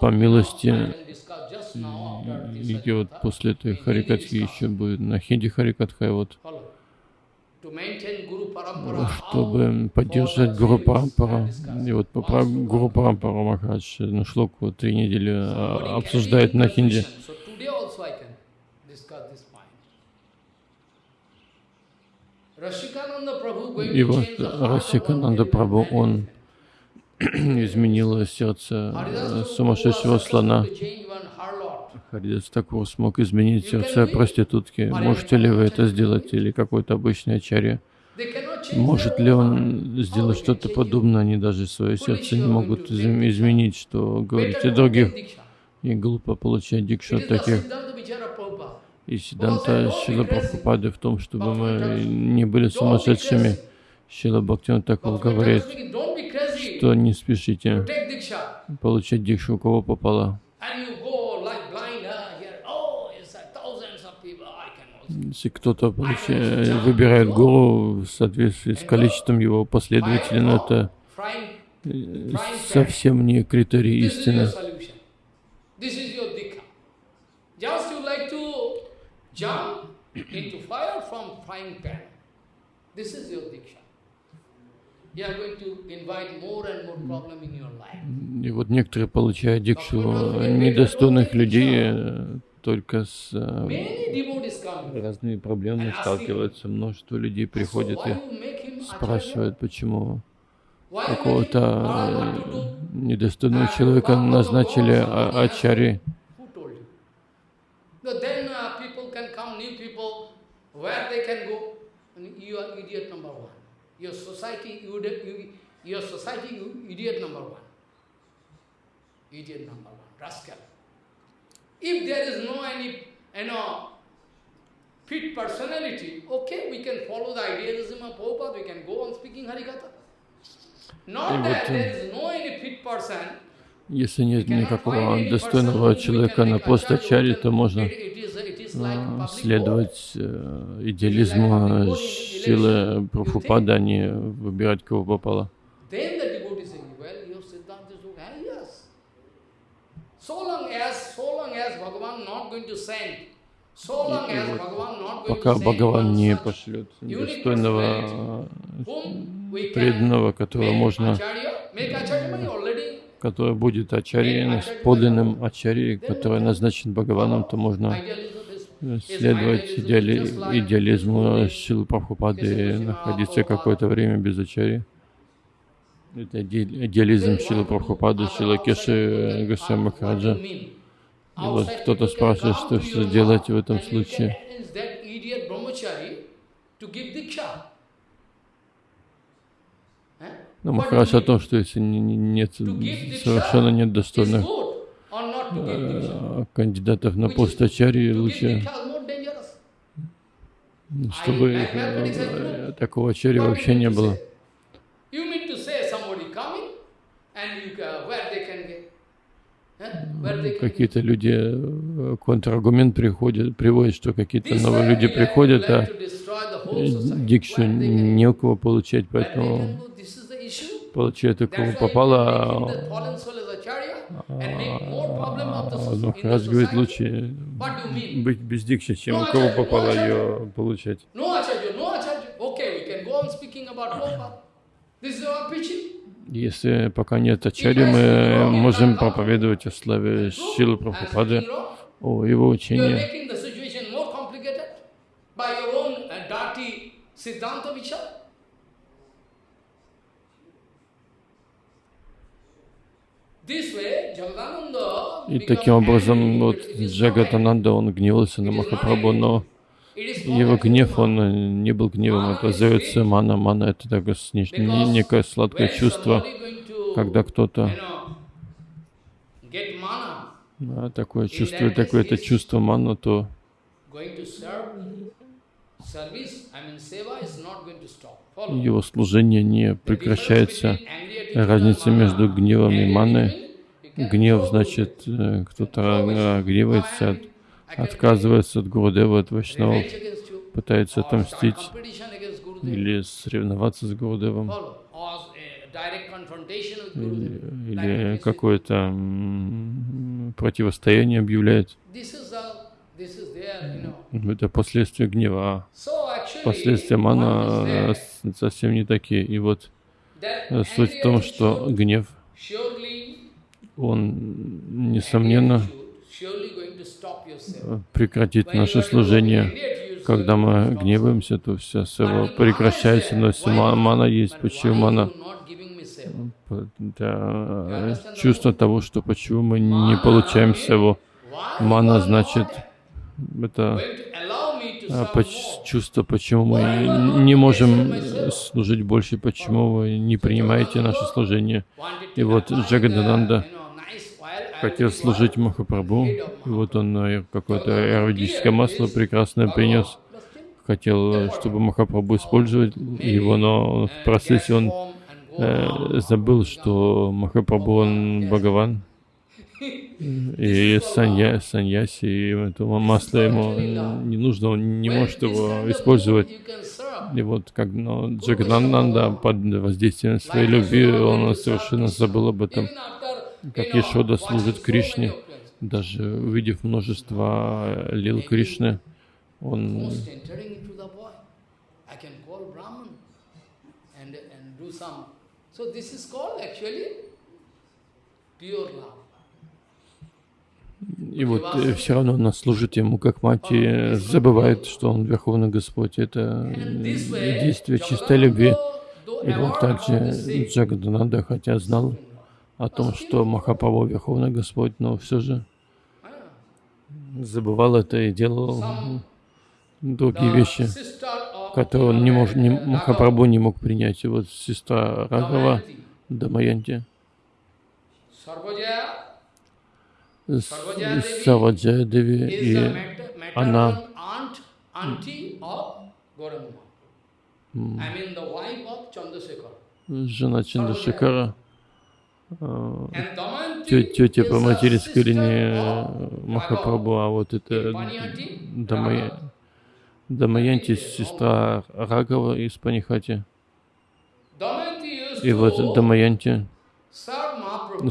По милости идет после этой Харикатхи еще будет на хинди Харикатха, вот чтобы поддержать Гуру Парампара. И вот про Гуру Парампару Махарадж на шлоку три недели а, обсуждает на хинди. И вот Расикананда Прабhu, он изменило сердце э, сумасшедшего слона. Харидас Такур смог изменить сердце проститутки. Можете ли вы это сделать или какой-то обычный ачарья? Может ли он сделать что-то подобное? Они даже свое сердце не могут изменить, что говорите других. И глупо получать дикшу от таких. И Сиданта Шила Прабхупады в том, чтобы мы не были сумасшедшими. Шила Бхактин Такур говорит, что не спешите получать дикшу, у кого попало. Если кто-то выбирает гуру в соответствии с количеством его последователей, но это э, совсем не критерий истины. И вот некоторые получают дикшу недостойных людей э, только с э, разными проблемами сталкиваются. Множество людей приходят и спрашивают, почему какого-то э, недостойного человека назначили ачари. Idiot number one. Your society, you, you, your society, you idiot number one. Idiot number one, rascal. If there is no any, you know, fit personality, okay, we can follow the idealism of Prabhupada, we can go on speaking Harikatha. Not that there is no any fit person, если нет никакого достойного человека на пост Ачари, то можно следовать э, идеализму силы Прабхупада, а не выбирать кого попало. Пока Бхагаван не пошлет достойного преданного, которого можно, который будет ачарьей, подлинным ачарьей, который назначен Бхагаваном, то можно следовать идеали, идеализму Шилы Прабхупады и находиться какое-то время без ачари. Это идеализм Шилы Прабхупады, Шила Кеши Госвами Махараджа. И вот кто-то спрашивает, что, что делать в этом случае. Но Махарадж о том, что если нет, совершенно нет достойных Э, кандидатов на пост ачарьи лучше, чтобы э, такого ачарьи вообще не было. Какие-то люди, э, контраргумент приходит, приводит, что какие-то новые люди приходят, а дикшу не у кого получать, поэтому получает у кого попало, ну, Махарадж говорит, лучше быть без дикши, чем у кого попало ее получать. Если пока нет ачари, мы можем проповедовать о славе Шилы Прабхупады, о его учении. И таким образом, вот Джагатананда, он гневался на Махапрабху, но его гнев, он не был гневом, это зовется мана. Мана — это такое некое сладкое чувство, когда кто-то да, такое чувствует, такое это чувство мана, то его служение не прекращается. Разница между гневом и маной. Гнев значит, э, кто-то гневается, отказывается от Гурудева, от Вайшнавов, пытается отомстить или соревноваться с Гурудевом, или, или какое-то противостояние объявляет. Это последствия гнева. Последствия мана совсем не такие. И вот суть в том, что гнев, он, несомненно, прекратит наше служение. Когда мы гневаемся, то вся сева прекращается, но если мана есть, почему мана? Это чувство того, что почему мы не получаем севу. Мана значит, это чувство, почему мы не можем служить больше, почему вы не принимаете наше служение. И вот Джагадананда хотел служить Махапрабху, и вот он э, какое-то аэродическое масло прекрасное принес. Хотел, чтобы Махапрабху использовать его, но в процессе он э, забыл, что Махапрабху он Бхагаван. И санья, саньяси, и это масло ему не нужно, он не может его использовать. И вот как но Джагананда под воздействием своей любви, он совершенно забыл об этом как Ешода служит Кришне, даже увидев множество лил Кришны, он и вот э, все равно он служит ему как мать и забывает, что он Верховный Господь. Это действие чистой любви. И вот также Джагадананда, хотя знал, о том, что Махапрабху Верховный Господь, но все же забывал это и делал другие вещи, которые он не мог, не, Махапрабху не мог принять. И вот сестра Рагава, Дамаянти, Саваджая Деви, и она жена Чандрашекара, тетя по материнской линии Махапрабху, а вот это. Дамаянти, сестра Рагава из Панихати. И вот Дамаянти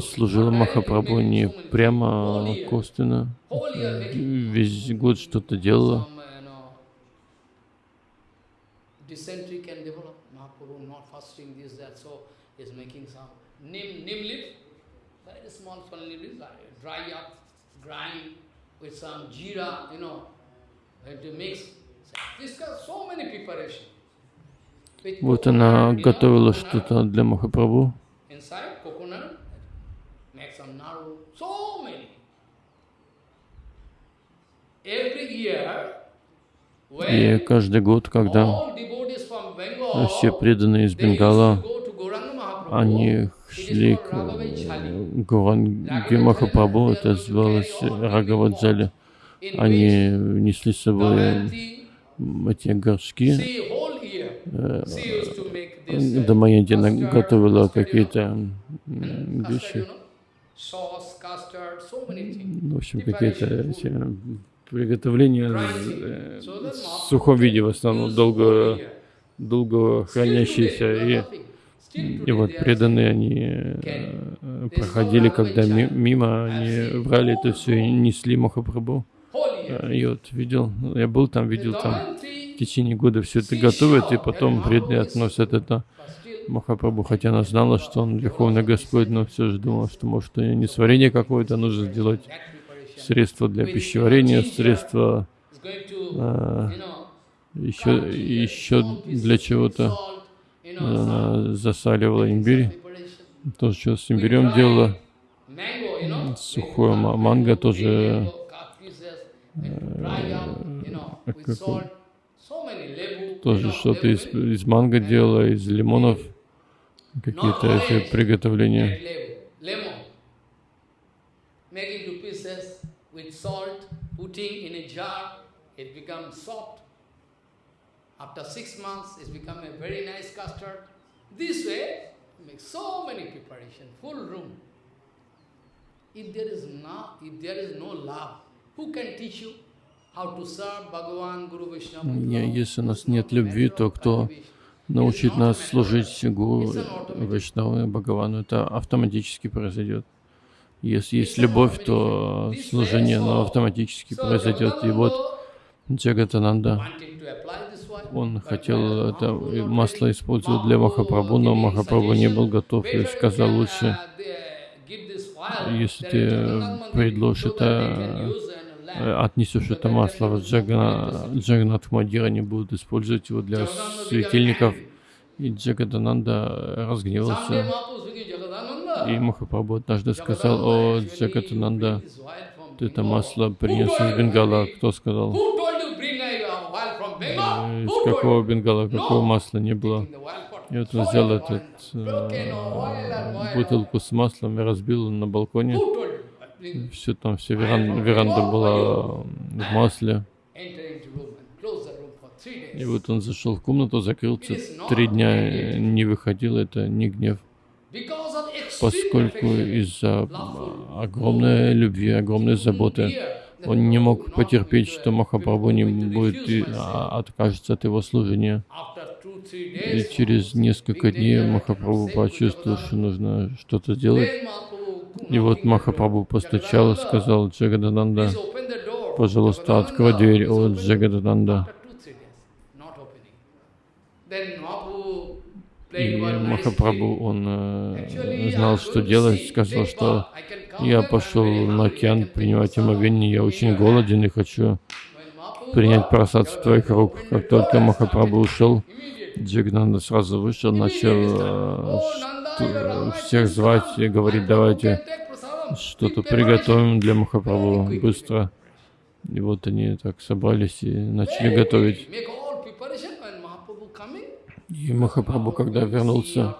служила Махапрабху не прямо косвенно, весь год что-то делала. Dysentery can develop. Mahaprabhu not fasting this, that, so is making some neem, neem leaf, very small, small leaf, dry up, grind with some jeera, you know, to mix. This got so many preparation. Вот она готовила что-то для Махапрабху. И каждый год, когда все преданные из Бенгала, они шли к Гуранге Махапрабху, это называлось Рагаваджали. Они несли с собой эти горшки. Э, Дамаянти готовила какие-то вещи. в общем, какие-то приготовления э, в сухом виде в основном долго, долго хранящиеся. И, и вот преданные они э, проходили, когда мимо, они брали это все и несли Махапрабху. И вот видел, я был там, видел там, в течение года все это готовят, и потом преданные относят это Махапрабху, хотя она знала, что он Верховный Господь, но все же думала, что может не сварение какое-то нужно сделать, средства для пищеварения, средства а, еще, еще для чего-то. Засаливала имбирь, тоже что с имбирем делала, сухое манго тоже э, тоже что-то из, из манго делала, из лимонов какие-то эти приготовления. After six months, it's become a very nice custard. This way, make so many preparation, full room. If there is no, if there is no love, who can teach you? Если у нас нет любви, то кто научит нас служить Гуру, Вайшнаву и Бхагавану, это автоматически произойдет. Если есть любовь, то служение оно автоматически произойдет. И вот Джагатананда, он хотел это масло использовать для Махапрабху, но Махапрабху не был готов и сказал лучше, если ты предложишь это отнесешь это масло в Джаганат Мадира, они будут использовать его для светильников. И Джагадананда разгневался. И Махапрабху однажды сказал, о, Джагадананда, ты это масло принес из Бенгала. Кто сказал? Э, из какого Бенгала, какого масла не было? И вот он взял этот э, бутылку с маслом и разбил на балконе. Все там, вся веранда, веранда была в масле. И вот он зашел в комнату, закрылся, три дня не выходил, это не гнев. Поскольку из-за огромной любви, огромной заботы, он не мог потерпеть, что Махапрабху не будет и а, откажется от его служения. И через несколько дней Махапрабху почувствовал, что нужно что-то делать. И вот Махапрабху постучал и сказал, Джагадананда, пожалуйста, открой дверь, о Джагадананда. И Махапрабху, он э, знал, что делать, сказал, что я пошел на океан принимать омовение, я очень голоден и хочу принять просад в твоих рук. Как только Махапрабху ушел, Джагнанда сразу вышел, начал э, всех звать и говорить, давайте что-то приготовим для Махапрабху быстро. И вот они так собрались и начали готовить. И Махапрабху, когда вернулся,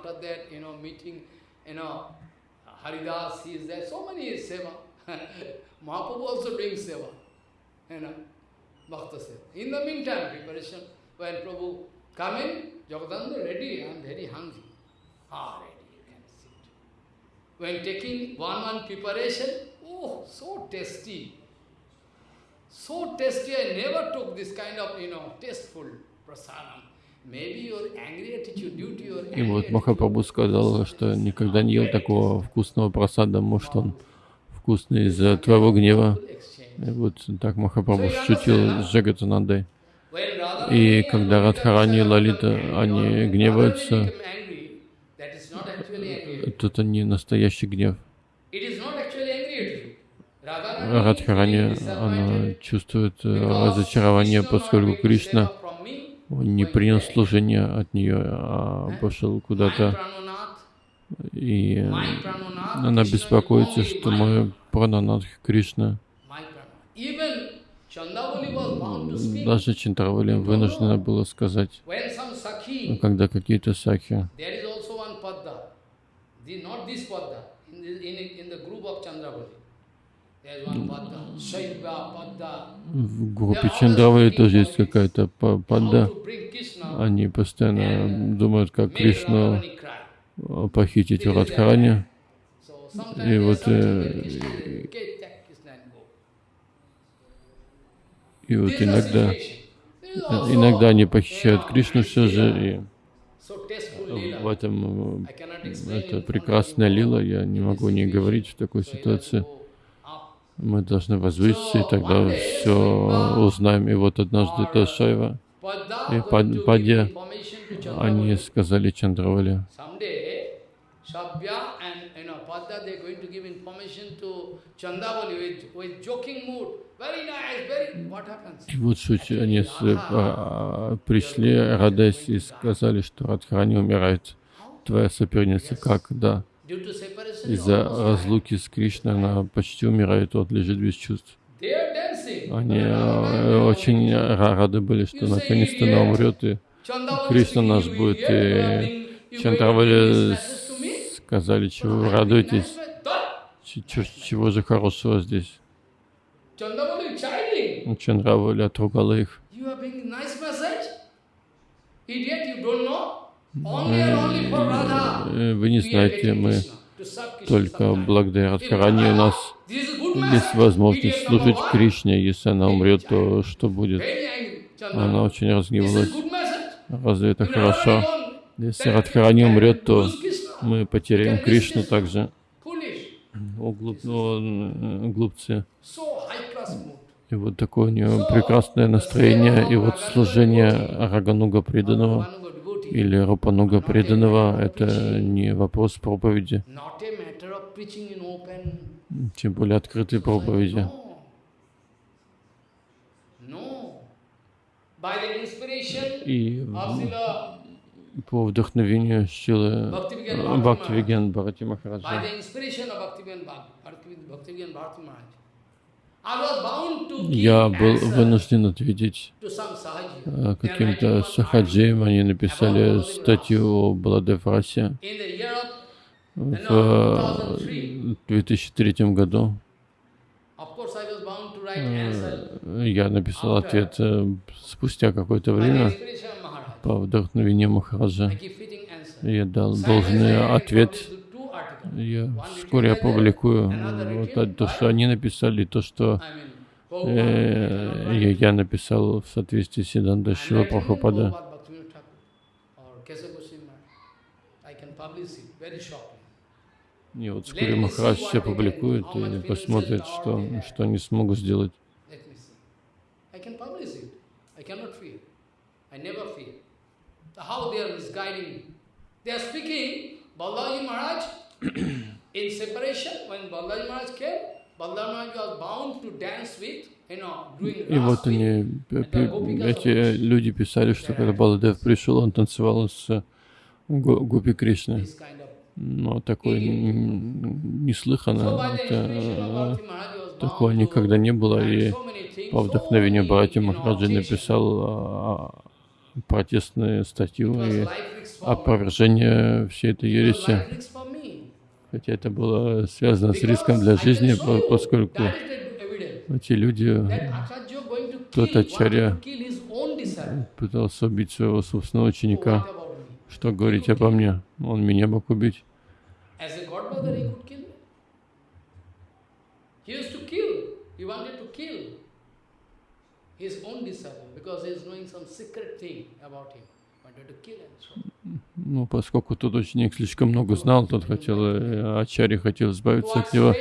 In the meantime, preparation, when Prabhu come in, Jagadanda ready, I am very hungry. Ah, ready, you can sit. When taking one one preparation, oh, so tasty. So tasty, I never took this kind of, you know, tasteful prasadam. И вот Махапрабху сказал, что никогда не ел такого вкусного просада, может он вкусный из-за твоего гнева. И вот так Махапрабху шутил с Джагатанандой. И когда Радхарани и Лалита, они гневаются, это не настоящий гнев. Радхарани, она чувствует э, разочарование, поскольку Кришна он не принял служение от нее, а пошел куда-то. И она беспокоится, что мой прананадх Кришна. Даже Чандравали вынуждена была сказать, когда какие-то сакхи, Ну, в группе Чандравы тоже есть какая-то падда. Они постоянно думают, как Кришну похитить в Радхаране. И вот... Э, и вот иногда, иногда они похищают Кришну все же, и в этом э, это прекрасная лила, я не могу не говорить в такой ситуации. Мы должны возвыситься, и тогда все узнаем. И вот однажды то Шайва и Падья, они сказали Чандравали, Padda, they are going to give information to Chandavali with, with joking mood. Very nice, very... What happens? И вот суть, они а, пришли, радость, и сказали, что Радхарани умирает. Твоя соперница как? Да. Из-за разлуки с Кришной она почти умирает, вот лежит без чувств. Они э, очень рады были, что наконец-то она умрет, и Кришна наш будет. И Чандравали сказали, чего вы радуетесь, чего, чего же хорошего здесь. Чандравали отругала их. Вы не знаете, мы только благодаря Радхарани у нас есть возможность служить Кришне. Если она умрет, то что будет? Она очень разгневалась. Разве это хорошо? Если Радхарани умрет, то мы потеряем Кришну также. О, глуп, о, глупцы. И вот такое у него прекрасное настроение. И вот служение Рагануга преданного или Рупануга преданного — это не вопрос проповеди, тем более открытой проповеди. И по вдохновению силы Бхактивиген Бхарати Махараджа. Я был вынужден ответить э, каким-то сахаджиям. Они написали статью о Баладев-расе в 2003 году. Э, я написал ответ э, спустя какое-то время по вдохновению Махараджа. Я дал должный ответ. Я вскоре опубликую вот, то, что они написали, то, что э, я, написал в соответствии с Сиданда Шива Прабхупада. И вот вскоре Махарадж все публикует и посмотрит, что, что они смогут сделать. They are speaking, Balaji Maharaj, in separation, when Balaji Maharaj came, Balaji Maharaj was bound to dance with, и вот они, эти люди писали, что когда Баладев пришел, он танцевал с Гупи Кришной. Но такое неслыханно, это, такого никогда не было. И по вдохновению братья Махараджи написал протестную статью и опровержение всей этой ереси. Хотя это было связано с риском для жизни, поскольку эти люди, тот Ачарья пытался убить своего собственного ученика. Что говорить обо мне? Он меня мог убить. Wanted to kill his own disciple because he is knowing some secret thing about him. Ну, поскольку тот ученик слишком много знал, тот хотел, э, Ачари хотел избавиться от него,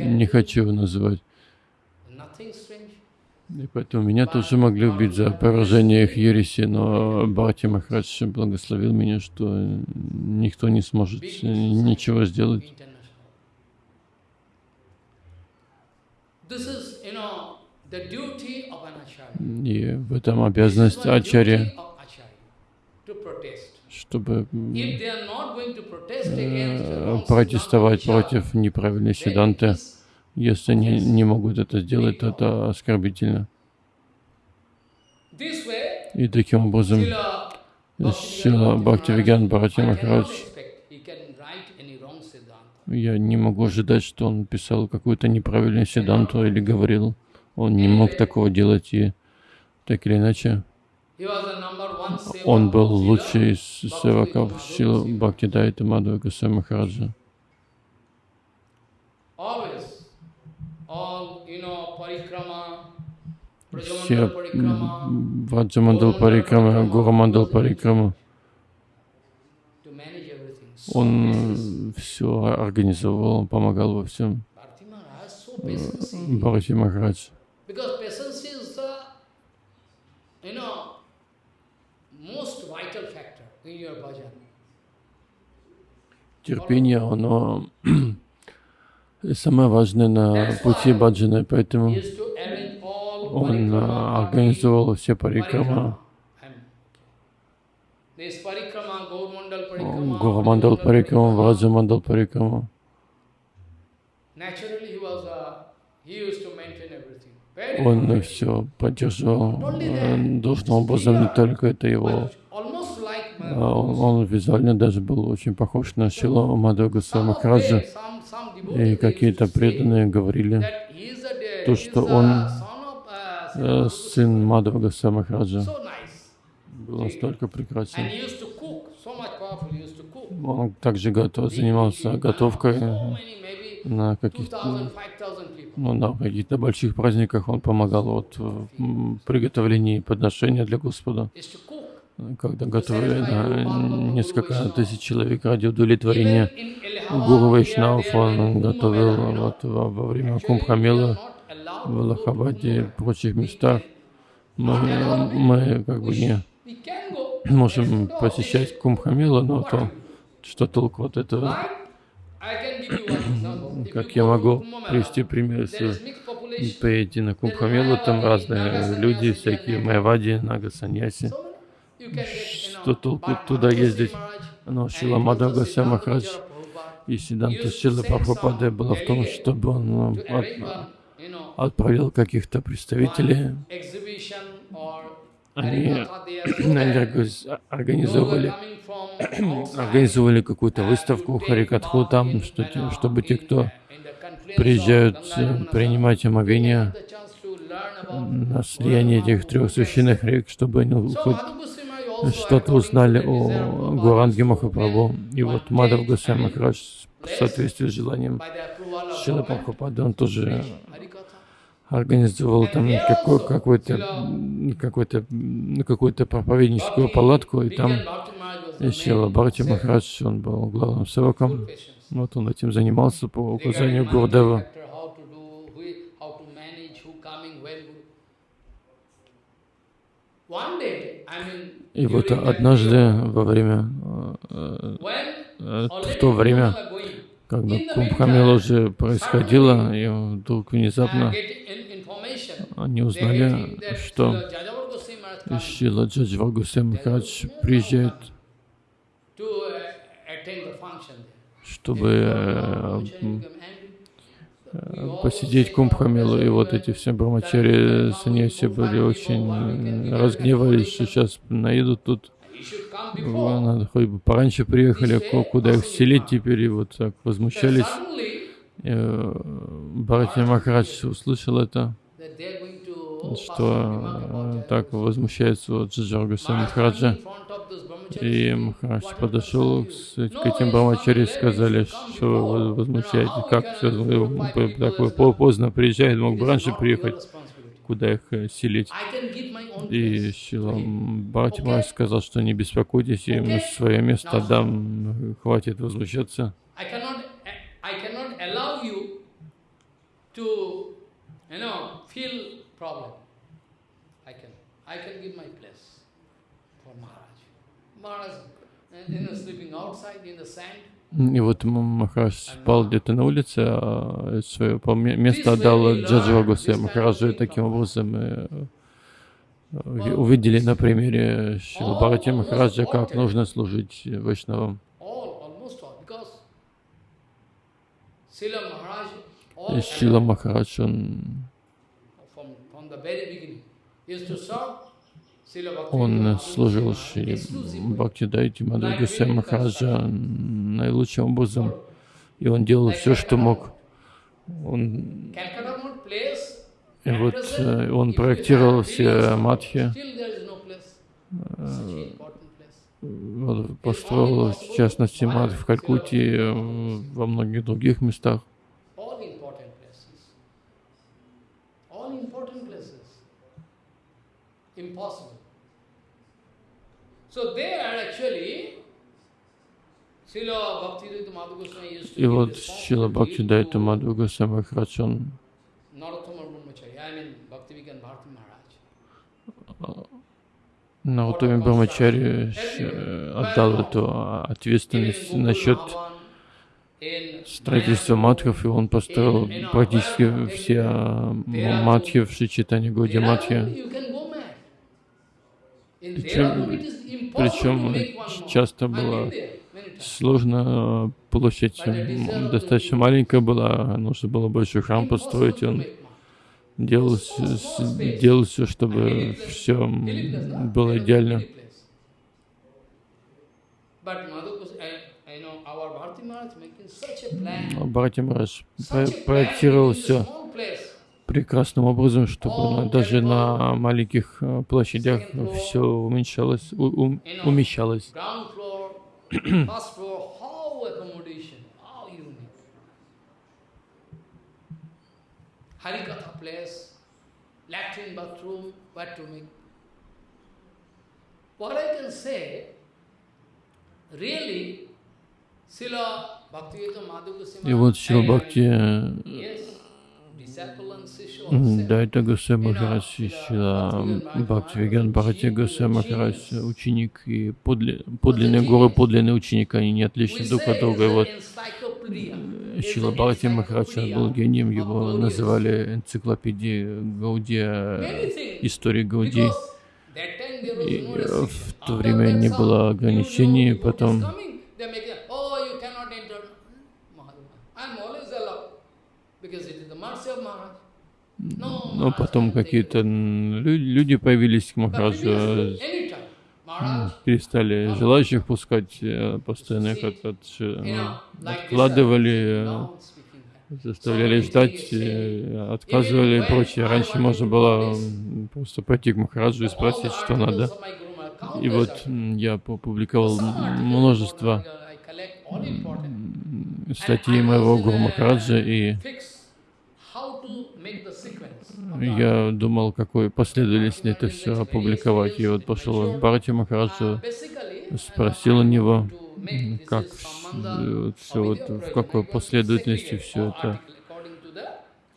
не хочу его называть. И поэтому меня тоже могли убить за поражение их ереси, но Бхати Махарадж благословил меня, что никто не сможет ничего сделать. И в этом обязанность Ачарья, чтобы э, протестовать против неправильной седанты. Если они не могут это сделать, то это оскорбительно. И таким образом Сила Бхактивигян Бхарати Махарадж я не могу ожидать, что он писал какую-то неправильную седанту или говорил. Он не мог такого делать, и так или иначе, он был лучший из севаков Шила Бхактидайта Мадхава Гасай Махараджа. все Ваджамандал Парикрама, Гурамандал Парикрама. Он все организовал, помогал во всем. Бхарати Махарадж. Терпение, оно самое важное на пути баджаны, поэтому он организовал все парикрама. Гурамандал парикрама, Враджамандал парикрама. Он все поддерживал должным образом, не только это его. Он визуально даже был очень похож на Шилу Мадхагаса Махараджа. И какие-то преданные говорили, то, что он э, сын Мадхагаса Махараджа был настолько прекрасен. Он также готов, занимался готовкой на каких-то ну, на каких-то больших праздниках он помогал вот в приготовлении подношения для Господа. Когда готовили на несколько тысяч человек ради удовлетворения Гуру Вайшнав, он готовил вот во, во время Кумбхамела в Лахабаде и прочих местах. Мы, мы как бы не можем посещать Кумбхамела, но то, что толку от этого? Как я могу привести пример, если поедете на Кумбхамелу, там разные люди, всякие Майвади, Нага Саньяси. Что толку туда ездить? Но Шила Мадхагаса Махарадж. И Сиданта Шила Прабхупады было в том, чтобы он от, отправил каких-то представителей. Они, они организовали какую-то выставку Харикатху там, что, чтобы те, кто приезжают э, принимать омовение на слияние этих трех священных рек, чтобы они хоть что-то узнали о Гуранге Махапрабху. И вот Мадав Госвами Махарадж в соответствии с желанием Шила Прабхупады, он тоже организовал там какой-то какой-то какую-то проповедническую палатку, и там Шила Бхарти Махарадж, он был главным сроком. Вот он этим занимался по указанию Гурдева. И вот однажды во время, э, э, в то время, когда Кумбхамела уже происходило, и вдруг внезапно они узнали, что Шила Джаджва Гусей Махарадж приезжает чтобы э, э, посидеть Кумбхамилу. И вот эти все брамачари саньяси были очень разгневались, что сейчас наедут тут. Надо хоть бы пораньше приехали, куда их селить теперь, и вот так возмущались. Э, Бхарати Махарадж услышал это, что так возмущается вот Джаджар Махараджа. И Махарадж подошел к, этим брамачари и сказали, что вы возмущаетесь, как так поздно приезжает, мог бы раньше приехать, куда их э, селить. И Шила Бхатимаш сказал, что не беспокойтесь, я им свое место отдам, хватит возмущаться. I can give my place. И вот Махарадж спал где-то на улице, а свое место отдал Джаджива Гусе Махараджу. И таким образом мы э, увидели на примере Шилабхарати Махараджа, как нужно служить Вайшнавам. Шила Махарадж, он он служил Шри Бхактидайте Мадхагасай Махараджа наилучшим образом, и он делал все, что мог. Он, и вот э, он проектировал все матхи, э, построил, в частности, мат в Калькутте, э, во многих других местах. Impossible. So there actually, Srila Bhaktivedanta Madhu Goswami used to И вот Шила Бхакти Дайта to Мадху Госвами Махарадж, он Брамачари э, отдал эту ответственность насчет строительства матхов, и он построил практически все э, матхи в Шичитане Годи Матхи. Причем, причем часто было сложно, э, площадь достаточно маленькая была, нужно было большой храм построить, он делал, делал все, чтобы все было идеально. Бхарати про- проектировал все прекрасным образом, чтобы даже на маленьких э, площадях все уменьшалось, у- ум- умещалось. Ground floor, first floor, how accommodation, how unique. Harikatha place, latrine, bathroom, what to make. What I can say, really, Srila Bhaktivedanta Madhu Goswami И вот Шила Бхакти Дайта Госвами Махарадж и Шила Бхакти Виган Бхарати Госвами Махарадж, ученик и подле- подлинный гуру, подлинный ученик, они не отличны друг от друга. И вот Шила Бхарати Махарадж был гением, его называли энциклопедией Гаудия, things. истории Гаудии. Was И э, в то время не было ограничений, потом oh. Because it No, Ну, Maharaj потом какие-то люди появились к Махараджу, э, перестали желающих пускать, э, постоянно их от- э, откладывали, заставляли ждать, отказывали и прочее. Раньше можно было просто пойти к Махараджу и спросить, что надо. И вот я опубликовал множество статей моего Гуру Махараджа, и Fix how to make the sequence of the я думал, какой последовательности это все опубликовать. И вот пошел Бхарати Basically, спросил у него, как все вот в какой последовательности все это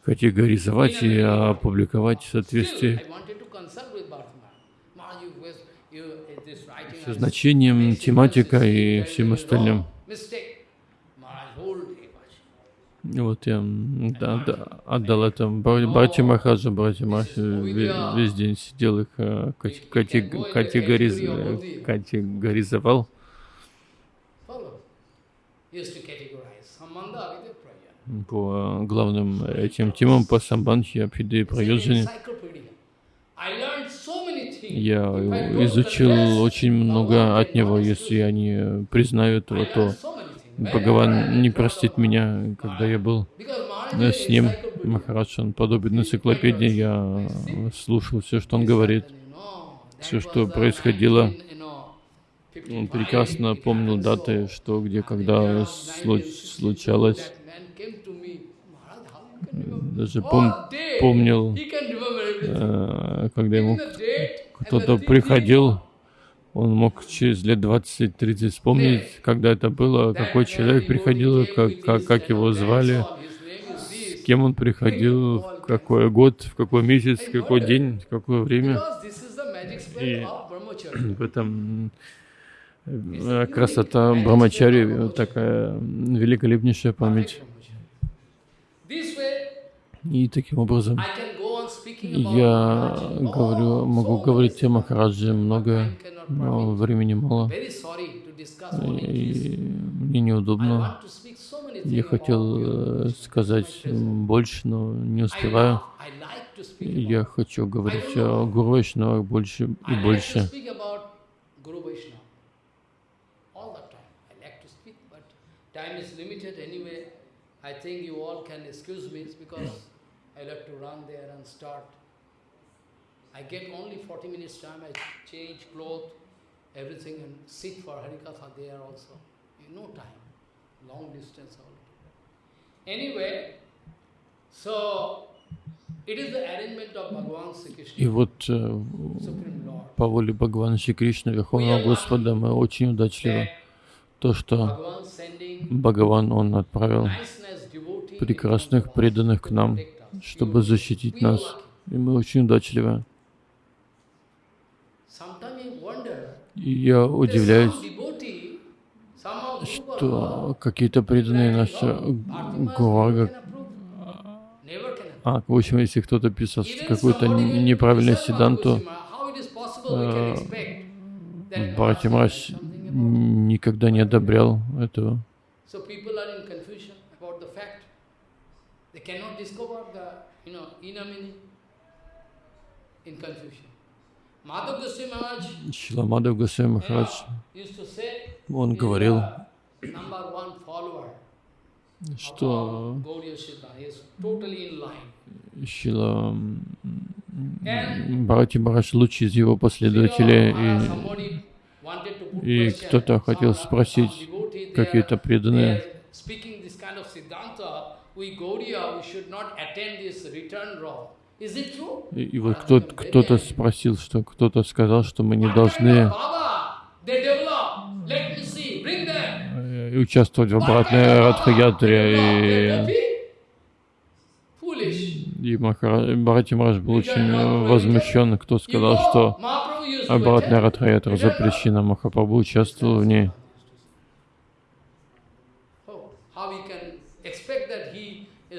категоризовать и опубликовать в соответствии со значением, тематикой и всем остальным. no Mistake. Maharaj whole day watching. И вот я да, да, отдал это бра- братья Махараджа, братья Махараджа ве- весь день сидел их э, кате- кате- категориз- категоризовал. По главным этим темам по самбанхи, абхиде и things. Я изучил очень много от него. Если э, me. I его, learned то Бхагаван не простит меня, когда я был с ним. Махарадж, он подобен энциклопедии. Я слушал все, что он говорит. Все, что происходило. Он прекрасно помнил даты, что, где, когда слу- случалось. Даже пом- помнил, э, когда ему кто-то приходил, он мог через лет 20-30 вспомнить, когда это было, какой человек приходил, как, как, как его звали, с кем он приходил, в какой год, в какой месяц, в какой день, в какое время. И в этом э, красота Брамачари, такая великолепнейшая память. И таким образом я говорю, могу говорить о Махараджи многое, но времени мало. И мне неудобно. Я хотел э, сказать больше, но не успеваю. Я хочу говорить о Гуру Вайшнавах больше и больше. time. I is limited anyway. Think you all can excuse me because I like to run there and start. I get only 40 minutes time. I change clothes, everything, and sit for Harikatha there also. No time, long distance already. Anyway, so it is the arrangement of Bhagavan Sri Krishna. И вот э, по воле Бхагавана Шри Кришны, Верховного Господа, мы очень удачливы. То, что Бхагаван, Он отправил прекрасных преданных к нам, чтобы защитить нас. И мы очень удачливы. Sometimes you wonder, И я удивляюсь, что какие-то преданные наши approve. а, в общем, если кто-то писал неправильный disturb седанту, э, about никогда не одобрял этого. They cannot discover the, you know, inner meaning in confusion. Шиламадав Госвами you Махарадж, он говорил, что Gauriya. Шила Бхарати Махарадж лучший из его последователей, и, и кто-то хотел спросить, какие-то преданные, they are speaking this kind of Siddhanta, we Gaudiya, we should not attend this return roll. И, и вот кто, кто-то спросил, что кто-то сказал, что мы не должны э, участвовать в обратной Радхаятре, и, и Махара- Бхарати Махарадж был очень возмущен, кто сказал, что обратная. Радхаятра запрещена, Махапрабху участвовал в ней.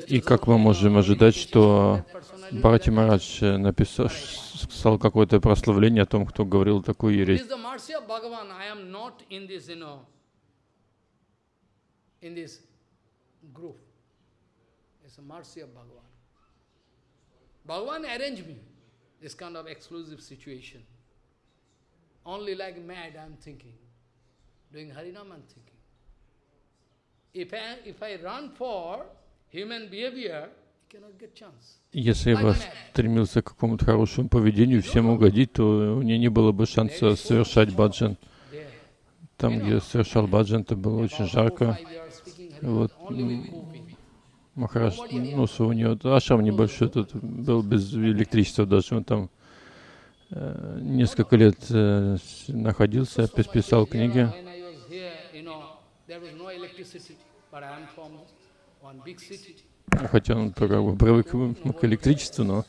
И как мы можем ожидать, что Бхарати э, написал, сказал какое-то прославление о том, кто говорил такую ересь. Bhagavan arranged me this kind of exclusive situation. Only like mad I'm thinking. Doing Harinam I'm thinking. If I, if I run for human behavior, Если бы стремился к какому-то хорошему поведению, всем угодить, то у меня не было бы шанса совершать баджан. Там, где совершал баджан, это было очень жарко. Вот. Махарадж, ну, у него ашрам небольшой, тут был без электричества даже, он там э, несколько лет э, находился, пис- писал книги. There was no electricity, but I am from one big city. Хотя он привык к электричеству, но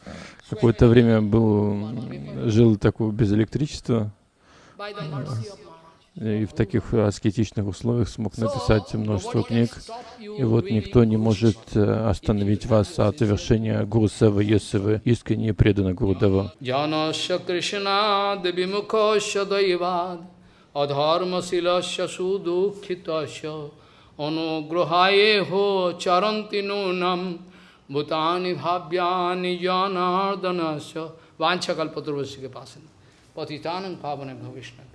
какое-то время был, жил такого без электричества, и в таких аскетичных условиях смог написать множество книг. И вот никто не может э, остановить вас от совершения Гуру Сева, если вы искренне преданы Devimukasya अनुग्रहाये हो चरंति नूनम भूतानि भाव्यानि जनार्दन वांछा कल्पतुर्वशी के पास पतितानंद पावन भविष्य